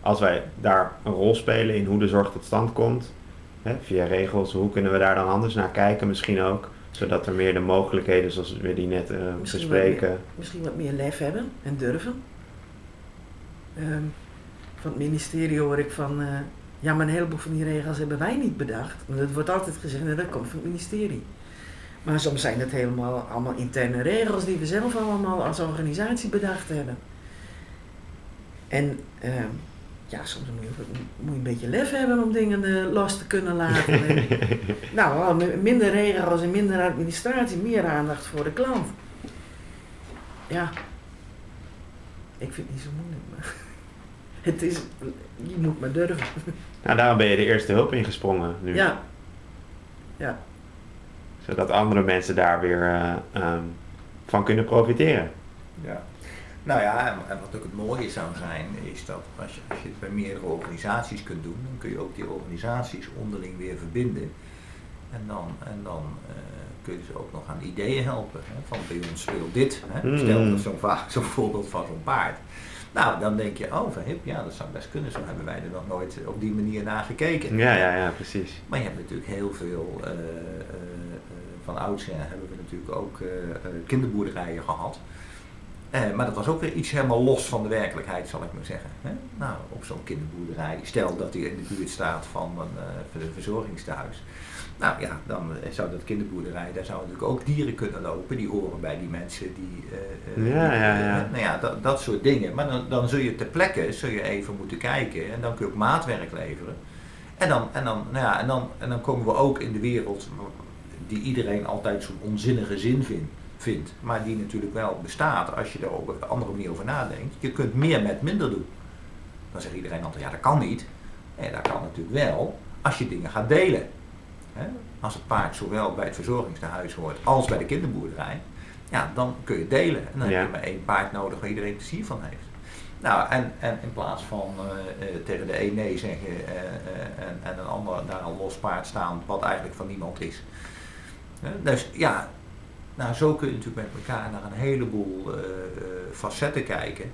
als wij daar een rol spelen in hoe de zorg tot stand komt, hè, via regels, hoe kunnen we daar dan anders naar kijken misschien ook, zodat er meer de mogelijkheden zoals we die net eh Misschien bespreken. Misschien wat meer lef hebben en durven. Ehm, van het ministerie hoor ik van, eh, ja maar een heleboel van die regels hebben wij niet bedacht. Want het wordt altijd gezegd, nou, dat komt van het ministerie. Maar soms zijn het helemaal allemaal interne regels die we zelf allemaal als organisatie bedacht hebben. En ehm, ja, soms moet je, ook- moet je een beetje lef hebben om dingen eh, los te kunnen laten. En, (laughs) nou, minder regels en minder administratie, meer aandacht voor de klant. Ja, ik vind het niet zo moeilijk, maar (laughs) het is, je moet maar durven. (laughs) Nou, daarom ben je de eerste hulp ingesprongen nu. Ja, ja, Zodat andere mensen daar weer eh, ehm, van kunnen profiteren. Ja. Nou ja, en, en wat ook het mooie zou zijn, is dat als je, als je het bij meerdere organisaties kunt doen, dan kun je ook die organisaties onderling weer verbinden. En dan, en dan eh, kun je ze ook nog aan ideeën helpen. Hè? Van bij ons speelt dit. Hè? Mm. Stel dat zo'n vaak (laughs) zo'n voorbeeld van zo'n paard. Nou, dan denk je, oh, van hip, ja, dat zou best kunnen. Zo hebben wij er nog nooit op die manier naar gekeken. Ja, ja, ja, precies. Maar je hebt natuurlijk heel veel, eh, eh, van oudsher hebben we natuurlijk ook kinderboerderijen gehad. Eh, maar dat was ook weer iets helemaal los van de werkelijkheid, zal ik maar zeggen. Hè? Nou, op zo'n kinderboerderij, stel dat hij in de buurt staat van een uh, verzorgingstehuis. Nou ja, dan zou dat kinderboerderij, daar zouden natuurlijk ook dieren kunnen lopen, die horen bij die mensen die. Uh, ja, ja, ja. nou ja, dat, dat soort dingen. Maar dan, dan zul je ter plekke zul je even moeten kijken en dan kun je ook maatwerk leveren. En dan, en dan, nou ja, en dan, en dan komen we ook in de wereld die iedereen altijd zo'n onzinnige zin vindt vindt, maar die natuurlijk wel bestaat als je er op een andere manier over nadenkt. Je kunt meer met minder doen. Dan zegt iedereen altijd, ja dat kan niet. En dat kan natuurlijk wel als je dingen gaat delen. Als het paard zowel bij het verzorgingstehuis hoort als bij de kinderboerderij, ja, dan kun je delen. En dan heb je maar één paard nodig waar iedereen plezier van heeft. Nou, en, en in plaats van uh, tegen de een nee zeggen uh, en, en een ander daar een los paard staan, wat eigenlijk van niemand is. dus ja, nou, zo kun je natuurlijk met elkaar naar een heleboel uh, facetten kijken.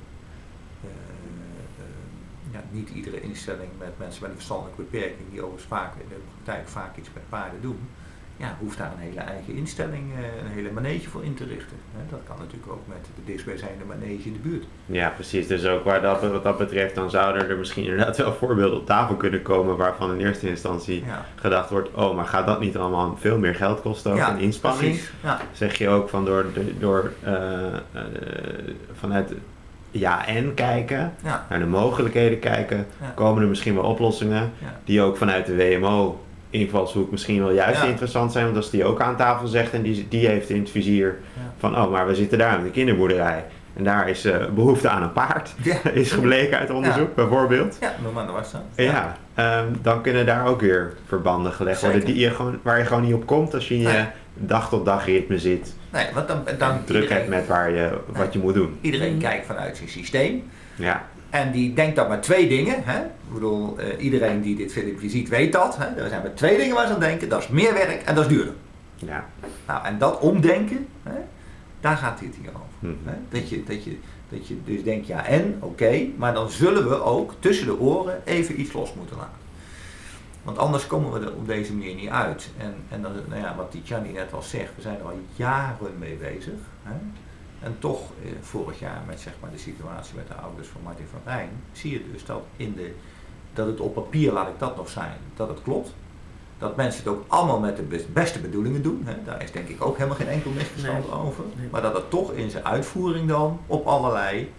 Uh, ja, niet iedere instelling met mensen met een verstandelijke beperking, die overigens vaak in de praktijk vaak iets met paarden doen, ja, hoeft daar een hele eigen instelling, een hele manege voor in te richten. Dat kan natuurlijk ook met de dichtstbijzijnde manege in de buurt. Ja, precies. Dus ook waar dat, wat dat betreft, dan zouden er misschien inderdaad wel voorbeelden op tafel kunnen komen waarvan in eerste instantie gedacht wordt, oh, maar gaat dat niet allemaal veel meer geld kosten ook ja, inspanning? Ja. Zeg je ook van door, door uh, uh, vanuit ja en kijken, naar de mogelijkheden kijken, komen er misschien wel oplossingen die ook vanuit de WMO invalshoek misschien wel juist interessant zijn. Want als die ook aan tafel zegt en die, die heeft in het vizier van, oh, maar we zitten daar in de kinderboerderij. En daar is uh, behoefte aan een paard, (laughs) is gebleken uit onderzoek bijvoorbeeld. Ja, noem maar was dat. Ja, um, dan kunnen daar ook weer verbanden gelegd worden die je gewoon, waar je gewoon niet op komt als je in je dag tot dag ritme zit. Nee, want dan, dan druk hebt met waar je, wat je moet doen. Iedereen kijkt vanuit zijn systeem. Ja. En die denkt dan maar twee dingen. Hè? Ik bedoel, uh, iedereen die dit filmpje ziet weet dat. Hè? Er zijn maar twee dingen waar ze aan denken. Dat is meer werk en dat is duurder. Ja. Nou, en dat omdenken, hè? daar gaat dit hier over. Mm hè? Dat, je, dat, je, dat je dus denkt, ja en, oké, maar dan zullen we ook tussen de oren even iets los moeten laten. Want anders komen we er op deze manier niet uit. En, en dan, nou ja, wat Tijani net al zegt, we zijn er al jaren mee bezig. Hè? En toch, eh, vorig jaar met zeg maar, de situatie met de ouders van Martin van Rijn, zie je dus dat, in de, dat het op papier, laat ik dat nog zijn, dat het klopt. Dat mensen het ook allemaal met de beste bedoelingen doen. Hè. Daar is denk ik ook helemaal geen enkel misverstand over. Maar dat het toch in zijn uitvoering dan op allerlei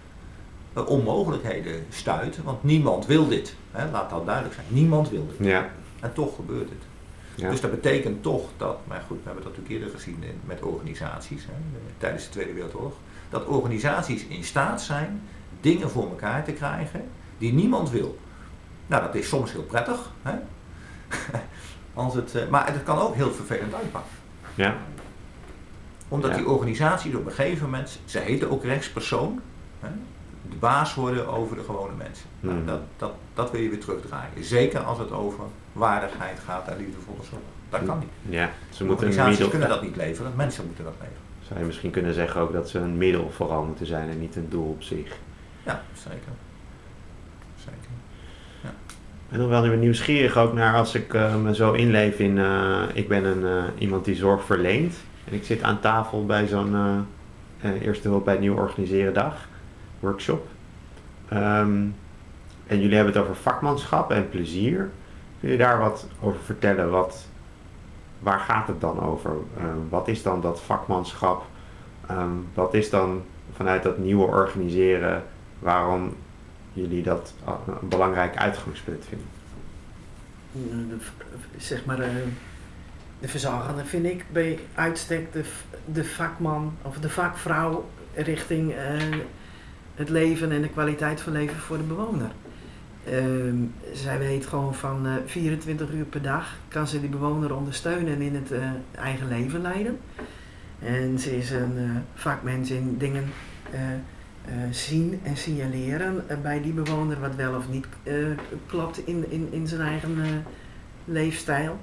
uh, onmogelijkheden stuit. Want niemand wil dit. Hè. Laat dat duidelijk zijn. Niemand wil dit. Ja. En toch gebeurt het. Ja. Dus dat betekent toch dat, maar goed, we hebben dat natuurlijk eerder gezien met organisaties hè, tijdens de Tweede Wereldoorlog, dat organisaties in staat zijn dingen voor elkaar te krijgen die niemand wil. Nou, dat is soms heel prettig, hè? (laughs) Als het, eh, maar het kan ook heel vervelend uitpakken. Ja. Omdat die organisaties op een gegeven moment, ze heten ook rechtspersoon, hè, de baas worden over de gewone mensen. Nou, hmm. dat, dat, dat wil je weer terugdraaien. Zeker als het over waardigheid gaat en liefdevolle zorg. Dat kan niet. Ja, ze moeten Organisaties kunnen dat niet leveren, mensen moeten dat leveren. Zou je misschien kunnen zeggen ook dat ze een middel vooral moeten zijn en niet een doel op zich. Ja, zeker. Zeker. Ja. Ik ben nog wel nieuwsgierig ook naar als ik uh, me zo inleef in, uh, ik ben een, uh, iemand die zorg verleent. En ik zit aan tafel bij zo'n eerste hulp bij het nieuw organiseren dag, workshop. Um, en jullie hebben het over vakmanschap en plezier. Kun je daar wat over vertellen? Wat, waar gaat het dan over? Uh, wat is dan dat vakmanschap? Um, wat is dan vanuit dat nieuwe organiseren waarom jullie dat een belangrijk uitgangspunt vinden? Zeg maar, uh, de verzorgende vind ik bij uitstek de, de vakman of de vakvrouw richting uh, het leven en de kwaliteit van leven voor de bewoner. Ehm, zij weet gewoon van 24 eh, uur per dag kan ze die bewoner ondersteunen en in het uh, eigen leven leiden. En ze is een uh, vakmens in dingen zien en signaleren bij die bewoner wat wel of niet klopt in, in, in zijn eigen leefstijl.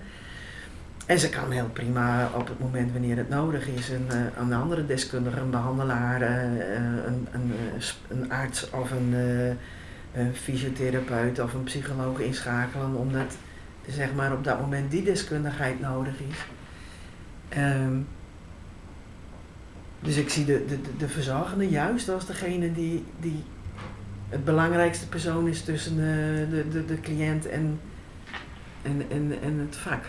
En ze kan heel prima op het moment wanneer het nodig is een, een andere deskundige, een behandelaar, een, een, een arts of een een fysiotherapeut of een psycholoog inschakelen, omdat zeg maar, op dat moment die deskundigheid nodig is. Um, Dus ik zie de, de, de, de verzorgende juist als degene die, die het belangrijkste persoon is tussen de, de, de, de cliënt en, en, en, en het vak.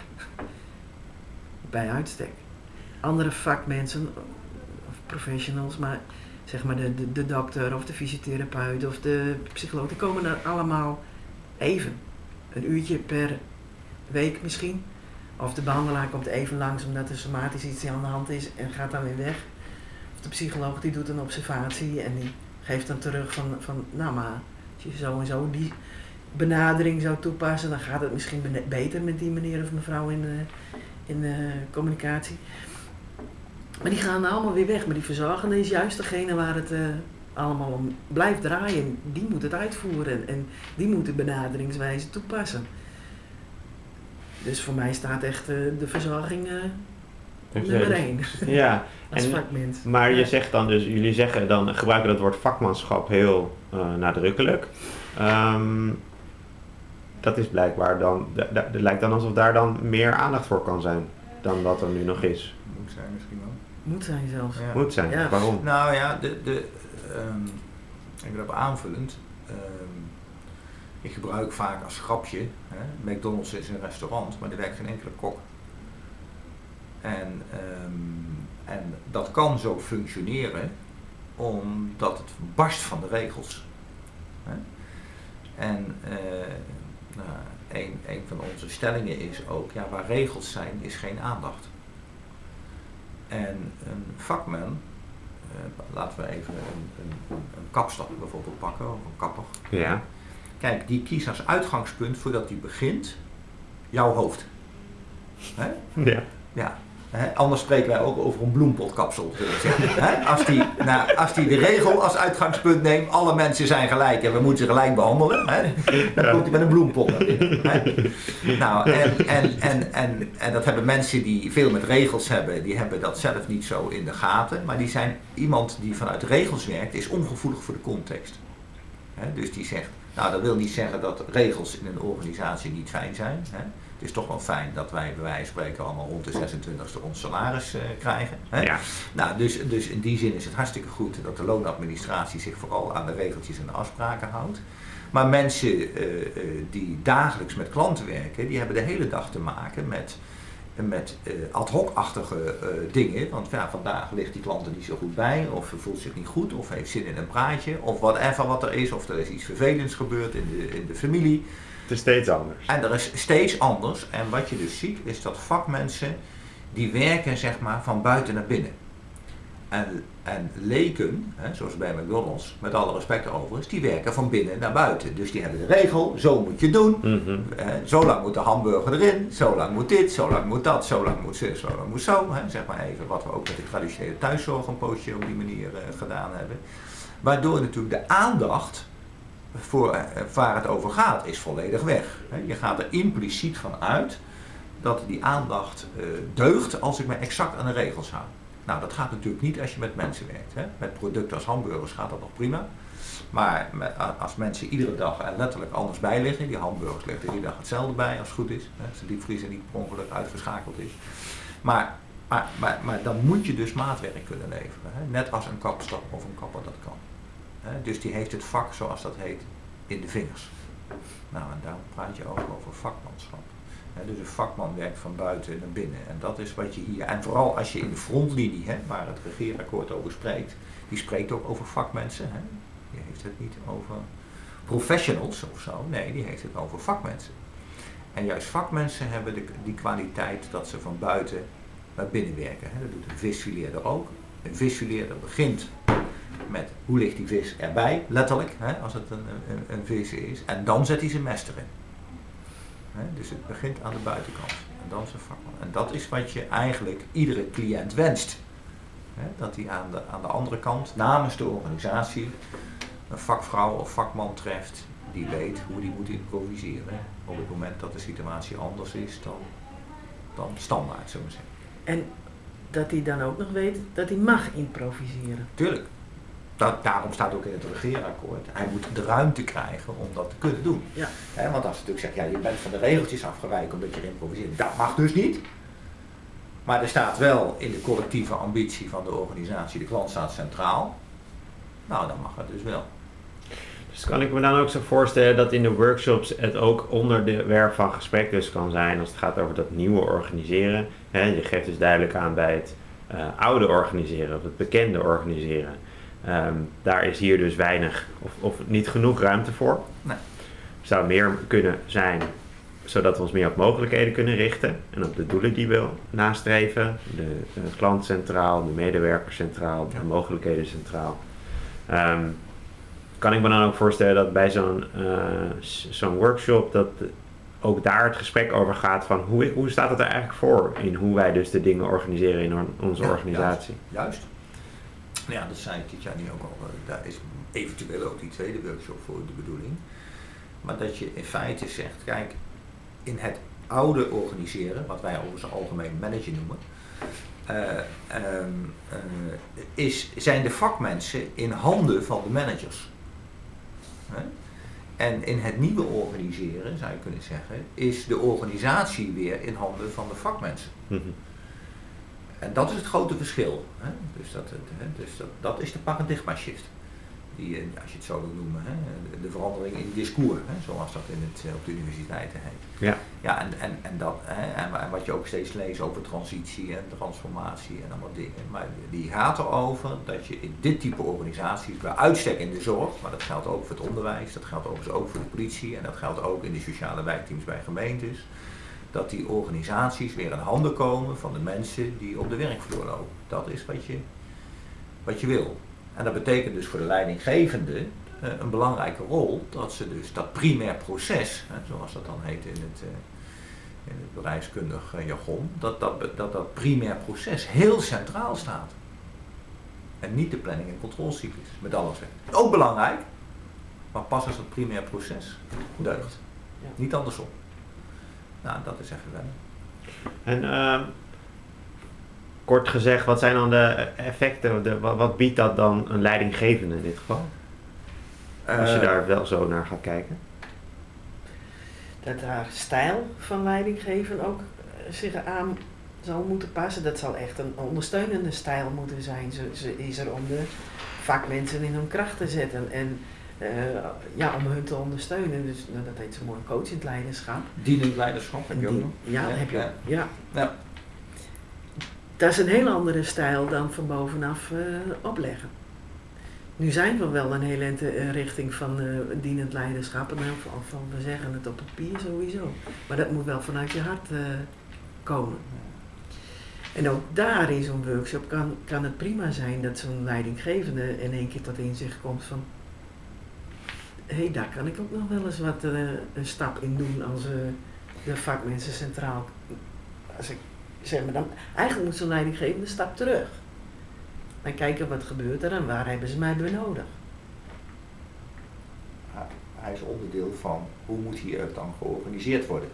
Bij uitstek. Andere vakmensen, of professionals, maar zeg maar de, de, de dokter of de fysiotherapeut of de psycholoog, die komen er allemaal even. Een uurtje per week misschien. Of de behandelaar komt even langs omdat er somatisch iets aan de hand is en gaat dan weer weg. Of de psycholoog die doet een observatie en die geeft dan terug van, van nou maar, als je zo en zo die benadering zou toepassen, dan gaat het misschien beter met die meneer of mevrouw in, in communicatie. Maar die gaan allemaal weer weg. Maar die verzorgende is juist degene waar het eh, allemaal om blijft draaien. Die moet het uitvoeren en die moet de benaderingswijze toepassen. Dus voor mij staat echt eh, de verzorging eh, nummer één Ja, (laughs) als En- vakmens. maar je zegt dan dus, jullie zeggen dan, gebruiken dat woord vakmanschap heel eh, nadrukkelijk. Ehm, dat is blijkbaar dan, da- da- het lijkt dan alsof daar dan meer aandacht voor kan zijn dan wat er nu nog is. Moet zijn misschien wel. Moet zijn zelfs. Ja. Moet zijn, Ja. waarom? Nou ja, de, de, ehm, ik ben op aanvullend. ehm, ik gebruik vaak als grapje. Hè, McDonald's is een restaurant, maar er werkt geen enkele kok. En, ehm, en dat kan zo functioneren omdat het barst van de regels. Hè. En eh, nou, een, een van onze stellingen is ook, ja, waar regels zijn, is geen aandacht. En een vakman, eh, laten we even een, een, een kapster bijvoorbeeld pakken, of een kapper. Ja, Kijk, die kiest als uitgangspunt voordat hij begint jouw hoofd. Hè? ja. Ja. Anders spreken wij ook over een bloempotkapsel. Als die, nou, als die de regel als uitgangspunt neemt, alle mensen zijn gelijk en we moeten ze gelijk behandelen, dan Ja. komt hij met een bloempot naar binnen. Hè? Nou, en, en, en, en, en dat hebben mensen die veel met regels hebben, die hebben dat zelf niet zo in de gaten. Maar die zijn iemand die vanuit regels werkt, is ongevoelig voor de context. Dus die zegt, nou dat wil niet zeggen dat regels in een organisatie niet fijn zijn. Het is toch wel fijn dat wij bij wijze van spreken allemaal rond de 26e ons salaris eh, krijgen. Hè? ja. Nou, dus, dus in die zin is het hartstikke goed dat de loonadministratie zich vooral aan de regeltjes en de afspraken houdt. Maar mensen eh, eh, die dagelijks met klanten werken, die hebben de hele dag te maken met, met ad hoc-achtige dingen. Want ja, vandaag ligt die klant er niet zo goed bij, of voelt zich niet goed, of heeft zin in een praatje, of whatever wat er is, of er is iets vervelends gebeurd in de, in de familie. Is steeds anders. En er is steeds anders. En wat je dus ziet, is dat vakmensen die werken zeg maar van buiten naar binnen. En, en leken, hè, zoals bij McDonald's, met alle respect overigens, die werken van binnen naar buiten. Dus die hebben de regel, zo moet je doen. Hè, zo lang moet de hamburger erin, zo lang moet dit, zo lang moet dat, zo lang moet zus, zo lang moet zo. Hè, zeg maar even wat we ook met de traditionele thuiszorg een poosje op die manier eh, gedaan hebben. Waardoor natuurlijk de aandacht voor eh, waar het over gaat, is volledig weg. Je gaat er impliciet van uit dat die aandacht eh, deugt als ik me exact aan de regels hou. Nou, dat gaat natuurlijk niet als je met mensen werkt. Met producten als hamburgers gaat dat nog prima. Maar als mensen iedere dag er letterlijk anders bij liggen, die hamburgers liggen er iedere dag hetzelfde bij als het goed is. Als de diepvriezer niet per ongeluk uitgeschakeld is. Maar, maar, maar, maar dan moet je dus maatwerk kunnen leveren. Net als een kapster of een kapper dat kan. Dus die heeft het vak, zoals dat heet, in de vingers. Nou, en daar praat je ook over vakmanschap. Dus een vakman werkt van buiten naar binnen. En dat is wat je hier. En vooral als je in de frontlinie, waar het regeerakkoord over spreekt, die spreekt ook over vakmensen. Die heeft het niet over professionals of zo. Nee, die heeft het over vakmensen. En juist vakmensen hebben de, die kwaliteit dat ze van buiten naar binnen werken. Dat doet een visfileerder ook. Een visfileerder begint met hoe ligt die vis erbij, letterlijk, hè, als het een, een, een vis is. En dan zet hij zijn mest erin. Hè, dus het begint aan de buitenkant. En dan zijn vakman. En dat is wat je eigenlijk iedere cliënt wenst. Hè, dat hij aan de, aan de andere kant, namens de organisatie, een vakvrouw of vakman treft die weet hoe die moet improviseren. Op het moment dat de situatie anders is dan, dan standaard, zullen we zeggen. En dat hij dan ook nog weet dat hij mag improviseren. Tuurlijk. Dat, daarom staat ook in het regeerakkoord. Hij moet de ruimte krijgen om dat te kunnen doen. Ja. Hè, want als je natuurlijk zegt, ja, je bent van de regeltjes afgewijkt omdat je improviseert. Dat mag dus niet. Maar er staat wel in de collectieve ambitie van de organisatie, de klant staat centraal. Nou, dan mag het dus wel. Dus kan ik me dan ook zo voorstellen dat in de workshops het ook onderwerp van gesprek dus kan zijn als het gaat over dat nieuwe organiseren. Hè, je geeft dus duidelijk aan bij het uh, oude organiseren of het bekende organiseren. Ehm, daar is hier dus weinig of, of niet genoeg ruimte voor. Nee. Zou meer kunnen zijn zodat we ons meer op mogelijkheden kunnen richten en op de doelen die we nastreven. De, de klant centraal, de medewerker centraal, de mogelijkheden centraal. Ehm, kan ik me dan ook voorstellen dat bij zo'n uh, zo'n workshop dat ook daar het gesprek over gaat van hoe, hoe staat het er eigenlijk voor in hoe wij dus de dingen organiseren in onze organisatie. Juist. Ja, dat zei Titjani ook al. Eh, daar is eventueel ook die tweede workshop voor de bedoeling. Maar dat je in feite zegt, kijk, in het oude organiseren, wat wij onze algemeen manager noemen, uh, uh, is, zijn de vakmensen in handen van de managers. En in het nieuwe organiseren, zou je kunnen zeggen, is de organisatie weer in handen van de vakmensen. Mhm. En dat is het grote verschil. Hè? Dus, dat, hè? dus dat, dat is de paradigma shift die, eh, als je het zo wil noemen, hè, de, verandering in discours, hè, zoals dat in het, eh, op de universiteiten heet. Ja, ja en, en, en, dat, hè, en, wat je ook steeds leest over transitie en transformatie en allemaal dingen. Maar die gaat erover dat je in dit type organisaties, bij uitstek in de zorg, maar dat geldt ook voor het onderwijs, dat geldt overigens ook voor de politie en dat geldt ook in de sociale wijkteams bij gemeentes, dat die organisaties weer in handen komen van de mensen die op de werkvloer lopen. Dat is wat je, wat je wil. En dat betekent dus voor de leidinggevende uh, een belangrijke rol dat ze dus dat primair proces, hè, zoals dat dan heet in het, uh, in het bedrijfskundig uh, jargon, dat dat, dat dat primair proces heel centraal staat. En niet de planning- en controlecyclus, met alles. Ook belangrijk, maar pas als dat primair proces deugt. Ja. Niet andersom. Nou, dat is even wennen. En ehm, kort gezegd, wat zijn dan de effecten, de, wat, biedt dat dan een leidinggevende in dit geval? Als je eh, daar wel zo naar gaat kijken. Dat haar stijl van leidinggeven ook eh, zich aan zal moeten passen. Dat zal echt een ondersteunende stijl moeten zijn. Ze, ze is er om de vakmensen in hun kracht te zetten. En uh, ja, om hun te ondersteunen. Dus nou, dat heet zo mooi coachend leiderschap. Dienend leiderschap heb je ook nog. Ja, heb je. Ja. ja. Dat is een heel andere stijl dan van bovenaf uh, opleggen. Nu zijn we wel een hele uh, richting van dienend leiderschap. En van, van, we zeggen het op papier sowieso. Maar dat moet wel vanuit je hart komen. En ook daar in zo'n workshop kan, kan het prima zijn dat zo'n leidinggevende in één keer tot inzicht komt van hey, daar kan ik ook nog wel eens wat een stap in doen als de vakmensen centraal. Als ik zeg maar dan, eigenlijk moet zo'n leidinggevende een stap terug. En kijken wat gebeurt er en waar hebben ze mij bij nodig. Hij is onderdeel van hoe moet hier dan georganiseerd worden.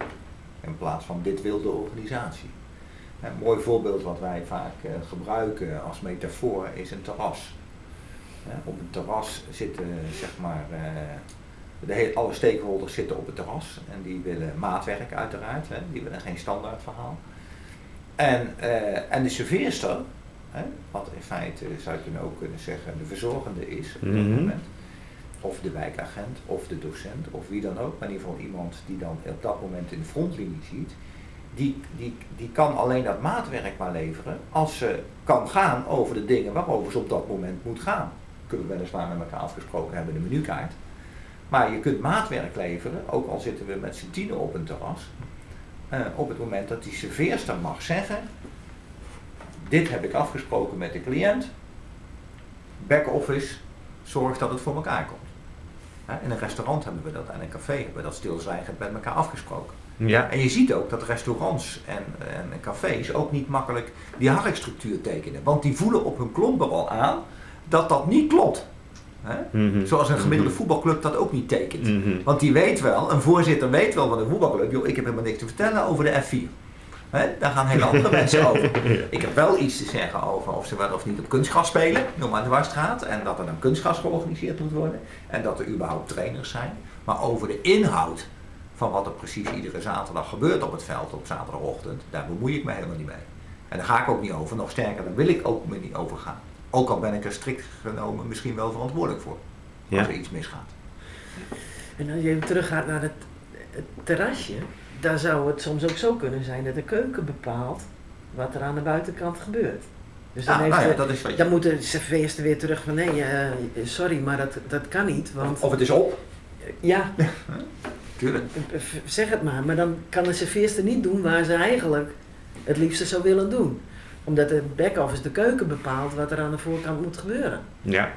In plaats van dit wil de organisatie. Een mooi voorbeeld wat wij vaak uh, gebruiken als metafoor is een terras. Op een terras zitten zeg maar uh, de hele, alle stakeholders zitten op het terras en die willen maatwerk uiteraard, hè, die willen geen standaard verhaal. En, uh, en de serveerster, hè, wat in feite zou je kunnen ook kunnen zeggen de verzorgende is op dat mhm. moment, of de wijkagent, of de docent, of wie dan ook, maar in ieder geval iemand die dan op dat moment in de frontlinie ziet, die, die, die kan alleen dat maatwerk maar leveren als ze kan gaan over de dingen waarover ze op dat moment moet gaan. Kunnen we weliswaar met elkaar afgesproken hebben in de menukaart. Maar je kunt maatwerk leveren, ook al zitten we met z'n tienen op een terras. Uh, op het moment dat die serveerster mag zeggen, dit heb ik afgesproken met de cliënt, back-office zorgt dat het voor elkaar komt. in een restaurant hebben we dat, en een café hebben we dat stilzwijgend met elkaar afgesproken. Ja. En je ziet ook dat restaurants en, en cafés ook niet makkelijk die harkstructuur tekenen. Want die voelen op hun klompen al aan dat dat niet klopt. Mhm. Zoals een gemiddelde mhm. voetbalclub dat ook niet tekent. Mhm. Want die weet wel, een voorzitter weet wel van een voetbalclub, joh, ik heb helemaal niks te vertellen over de F4. daar gaan hele andere (laughs) mensen over. Ik heb wel iets te zeggen over of ze wel of niet op kunstgras spelen, noem maar de Dwarsstraat. En dat er dan kunstgras georganiseerd moet worden. En dat er überhaupt trainers zijn. Maar over de inhoud van wat er precies iedere zaterdag gebeurt op het veld op zaterdagochtend, daar bemoei ik me helemaal niet mee. En daar ga ik ook niet over. Nog sterker, daar wil ik ook niet over gaan. Ook al ben ik er strikt genomen misschien wel verantwoordelijk voor. Ja. Als er iets misgaat. En als je even teruggaat naar het, het terrasje, daar zou het soms ook zo kunnen zijn dat de keuken bepaalt wat er aan de buitenkant gebeurt. Dus dan, Ja, heeft nou ja, de- dat is wat je- dan moet de serveerster weer terug van nee, eh, sorry, maar dat, dat kan niet. Want Of het is op. ja, (laughs) Tuurlijk. zeg het maar, maar dan kan de serveerster niet doen waar ze eigenlijk het liefste zou willen doen. Omdat de back-office de keuken bepaalt wat er aan de voorkant moet gebeuren. Ja.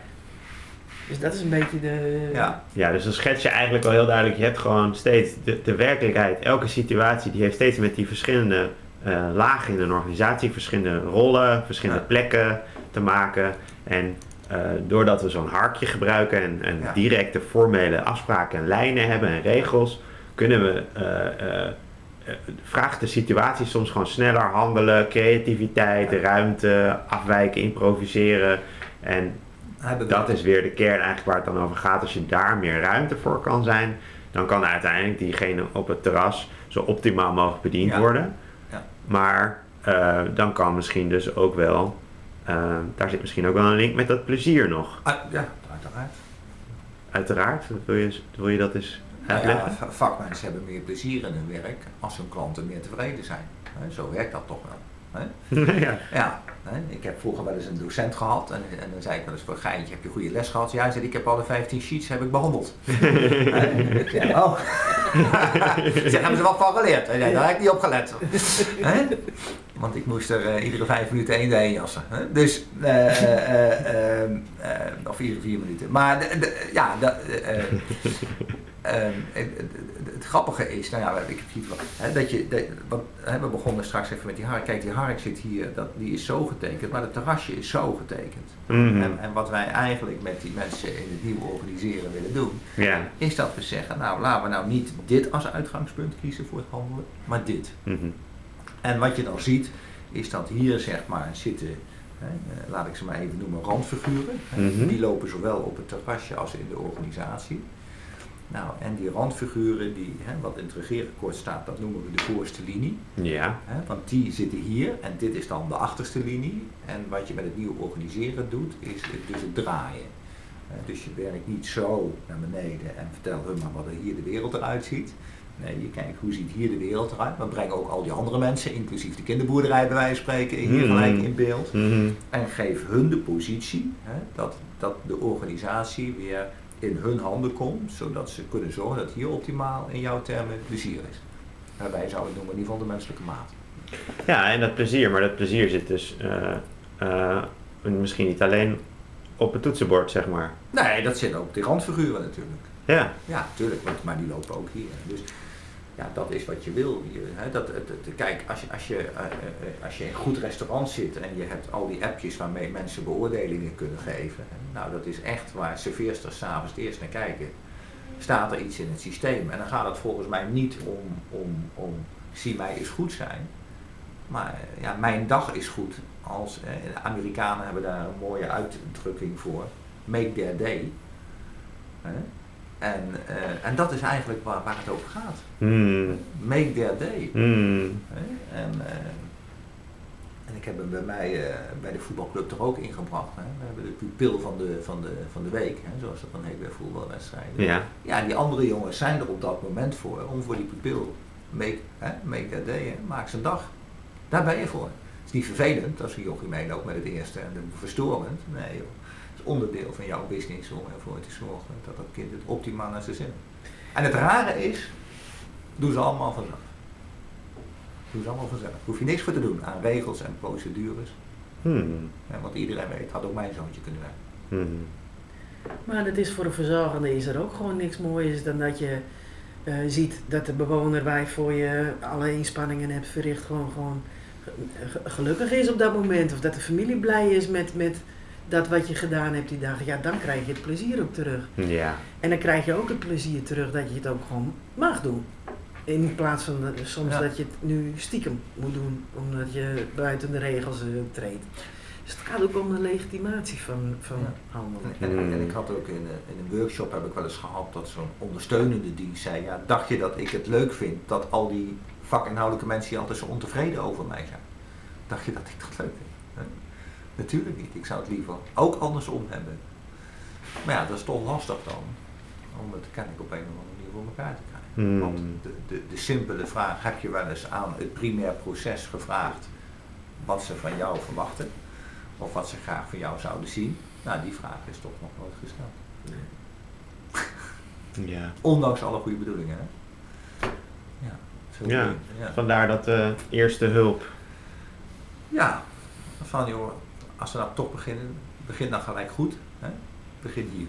Dus dat is een beetje de... Ja. ja, dus dan schets je eigenlijk wel heel duidelijk. Je hebt gewoon steeds de, de werkelijkheid. Elke situatie die heeft steeds met die verschillende eh, lagen in een organisatie, verschillende rollen, verschillende Ja. plekken te maken. En eh, doordat we zo'n harkje gebruiken en, en Ja. directe formele afspraken en lijnen hebben en regels, kunnen we, eh, vraagt de situatie soms gewoon sneller handelen, creativiteit, ruimte, afwijken, improviseren. En dat is weer de kern eigenlijk waar het dan over gaat. Als je daar meer ruimte voor kan zijn, dan kan uiteindelijk diegene op het terras zo optimaal mogelijk bediend Ja. worden. Ja. Maar eh, dan kan misschien dus ook wel, eh, daar zit misschien ook wel een link met dat plezier nog. Ah, ja, uiteraard. Uiteraard, wil je, wil je dat eens Nou ja, vakmensen hebben meer plezier in hun werk als hun klanten meer tevreden zijn. Zo werkt dat toch wel. (laughs) Ja. Ja, ik heb vroeger wel eens een docent gehad en, en dan zei ik wel eens voor een geintje, heb je goede les gehad? Ja, hij zei, ik heb alle 15 sheets heb ik behandeld. (laughs) Hè, ik oh. (laughs) ik hebben ze wat van geleerd? Hij zei, daar heb ik niet op gelet. Want ik moest er eh, iedere vijf minuten één heen jassen. Hè? Dus, eh, eh, of iedere vier minuten. Maar ja, de, eh, eh, Ehm, het, het- het- het grappige is, nou ja, ik wel, hè, dat je, dat, want, hè, we begonnen straks even met die hark. Kijk, die hark zit hier, dat, die is zo getekend, maar het terrasje is zo getekend. Mhm. En, en wat wij eigenlijk met die mensen in het nieuwe organiseren willen doen, is dat we zeggen, nou laten we nou niet dit als uitgangspunt kiezen voor het handelen, maar dit. Mhm. En wat je dan ziet, is dat hier zeg maar zitten, hè, eh, laat ik ze maar even noemen, randfiguren. Mhm. Die lopen zowel op het terrasje als in de organisatie. Nou, en die randfiguren, die, hè, wat in het regeerakkoord staat, dat noemen we de voorste linie. Ja. Hè, want die zitten hier en dit is dan de achterste linie. En wat je met het nieuwe organiseren doet, is het- dus het draaien. Dus je werkt niet zo naar beneden en vertel hun maar wat er hier de wereld eruit ziet. Nee, je kijkt hoe ziet hier de wereld eruit. We brengen ook al die andere mensen, inclusief de kinderboerderij bij wijze van spreken, hier Mhm. gelijk in beeld. Mhm. En geef hun de positie hè, dat, dat de organisatie weer in hun handen komt, zodat ze kunnen zorgen dat hier optimaal in jouw termen plezier is. Daarbij zou ik noemen in ieder geval de menselijke maat. Ja, en dat plezier, maar dat plezier zit dus eh, eh, misschien niet alleen op het toetsenbord, zeg maar. Nee, dat zit ook op die randfiguren natuurlijk. Ja. Ja, tuurlijk, want, maar die lopen ook hier. Dus ja, dat is wat je wil. Hè, dat, kijk, als je, als, je, eh, eh, als je in een goed restaurant zit en je hebt al die appjes waarmee mensen beoordelingen kunnen geven. Nou, dat is echt waar serveersters s'avonds eerst naar kijken. Staat er iets in het systeem? En dan gaat het volgens mij niet om, om, om zie mij is goed zijn. Maar eh, ja, mijn dag is goed. Als, eh, de Amerikanen hebben daar een mooie uitdrukking voor. Make their day. En, eh, en dat is eigenlijk waar, waar het over gaat. Hmm. Make their day. Hmm. Hè? En, eh, en ik heb hem bij mij, eh, bij de voetbalclub er ook ingebracht. Hè? We hebben de pupil van de, van de, van de week, hè? zoals dat dan heet bij voetbalwedstrijden. Ja. Ja, die andere jongens zijn er op dat moment voor, om voor die pupil, make, hè? make their day, hè? maak zijn dag. Daar ben je voor. Het is niet vervelend als een jochie meeloopt met het eerste en verstorend. Nee joh. Het onderdeel van jouw business om ervoor te zorgen dat dat kind het optimaal naar zijn zin heeft. En het rare is, doen ze allemaal vanzelf. Doen ze allemaal vanzelf. Hoef je niks voor te doen aan regels en procedures. Hmm. Want iedereen weet, had ook mijn zoontje kunnen werken. Hmm. Maar het is voor de verzorgende is er ook gewoon niks moois dan dat je eh, ziet dat de bewoner waar je voor je alle inspanningen hebt verricht gewoon, gewoon ge- gelukkig is op dat moment. Of dat de familie blij is met, met dat wat je gedaan hebt die dag. Ja, dan krijg je het plezier ook terug. Ja. En dan krijg je ook het plezier terug dat je het ook gewoon mag doen. In plaats van soms Ja. dat je het nu stiekem moet doen, omdat je buiten de regels eh, treedt. Dus het gaat ook om de legitimatie van, van Ja. handelen. En, en, en ik had ook in, een- in een workshop heb ik wel eens gehad dat zo'n ondersteunende dienst zei, ja, dacht je dat ik het leuk vind dat al die vakinhoudelijke mensen hier altijd zo ontevreden over mij zijn? dacht je dat ik dat leuk vind? Natuurlijk niet. Ik zou het liever ook andersom hebben. Maar ja, dat is toch lastig dan. Om het kennelijk op een of andere manier voor elkaar te krijgen. Hmm. Want de, de, de simpele vraag, heb je wel eens aan het primair proces gevraagd wat ze van jou verwachten? Of wat ze graag van jou zouden zien? Nou, die vraag is toch nog nooit gesteld. (laughs) Ja. Ondanks alle goede bedoelingen. Hè? Ja, zo Ja. Vandaar dat eh, eerste hulp. Ja, van joh, als we nou toch beginnen, begin dan gelijk goed. Hè? Begin hier.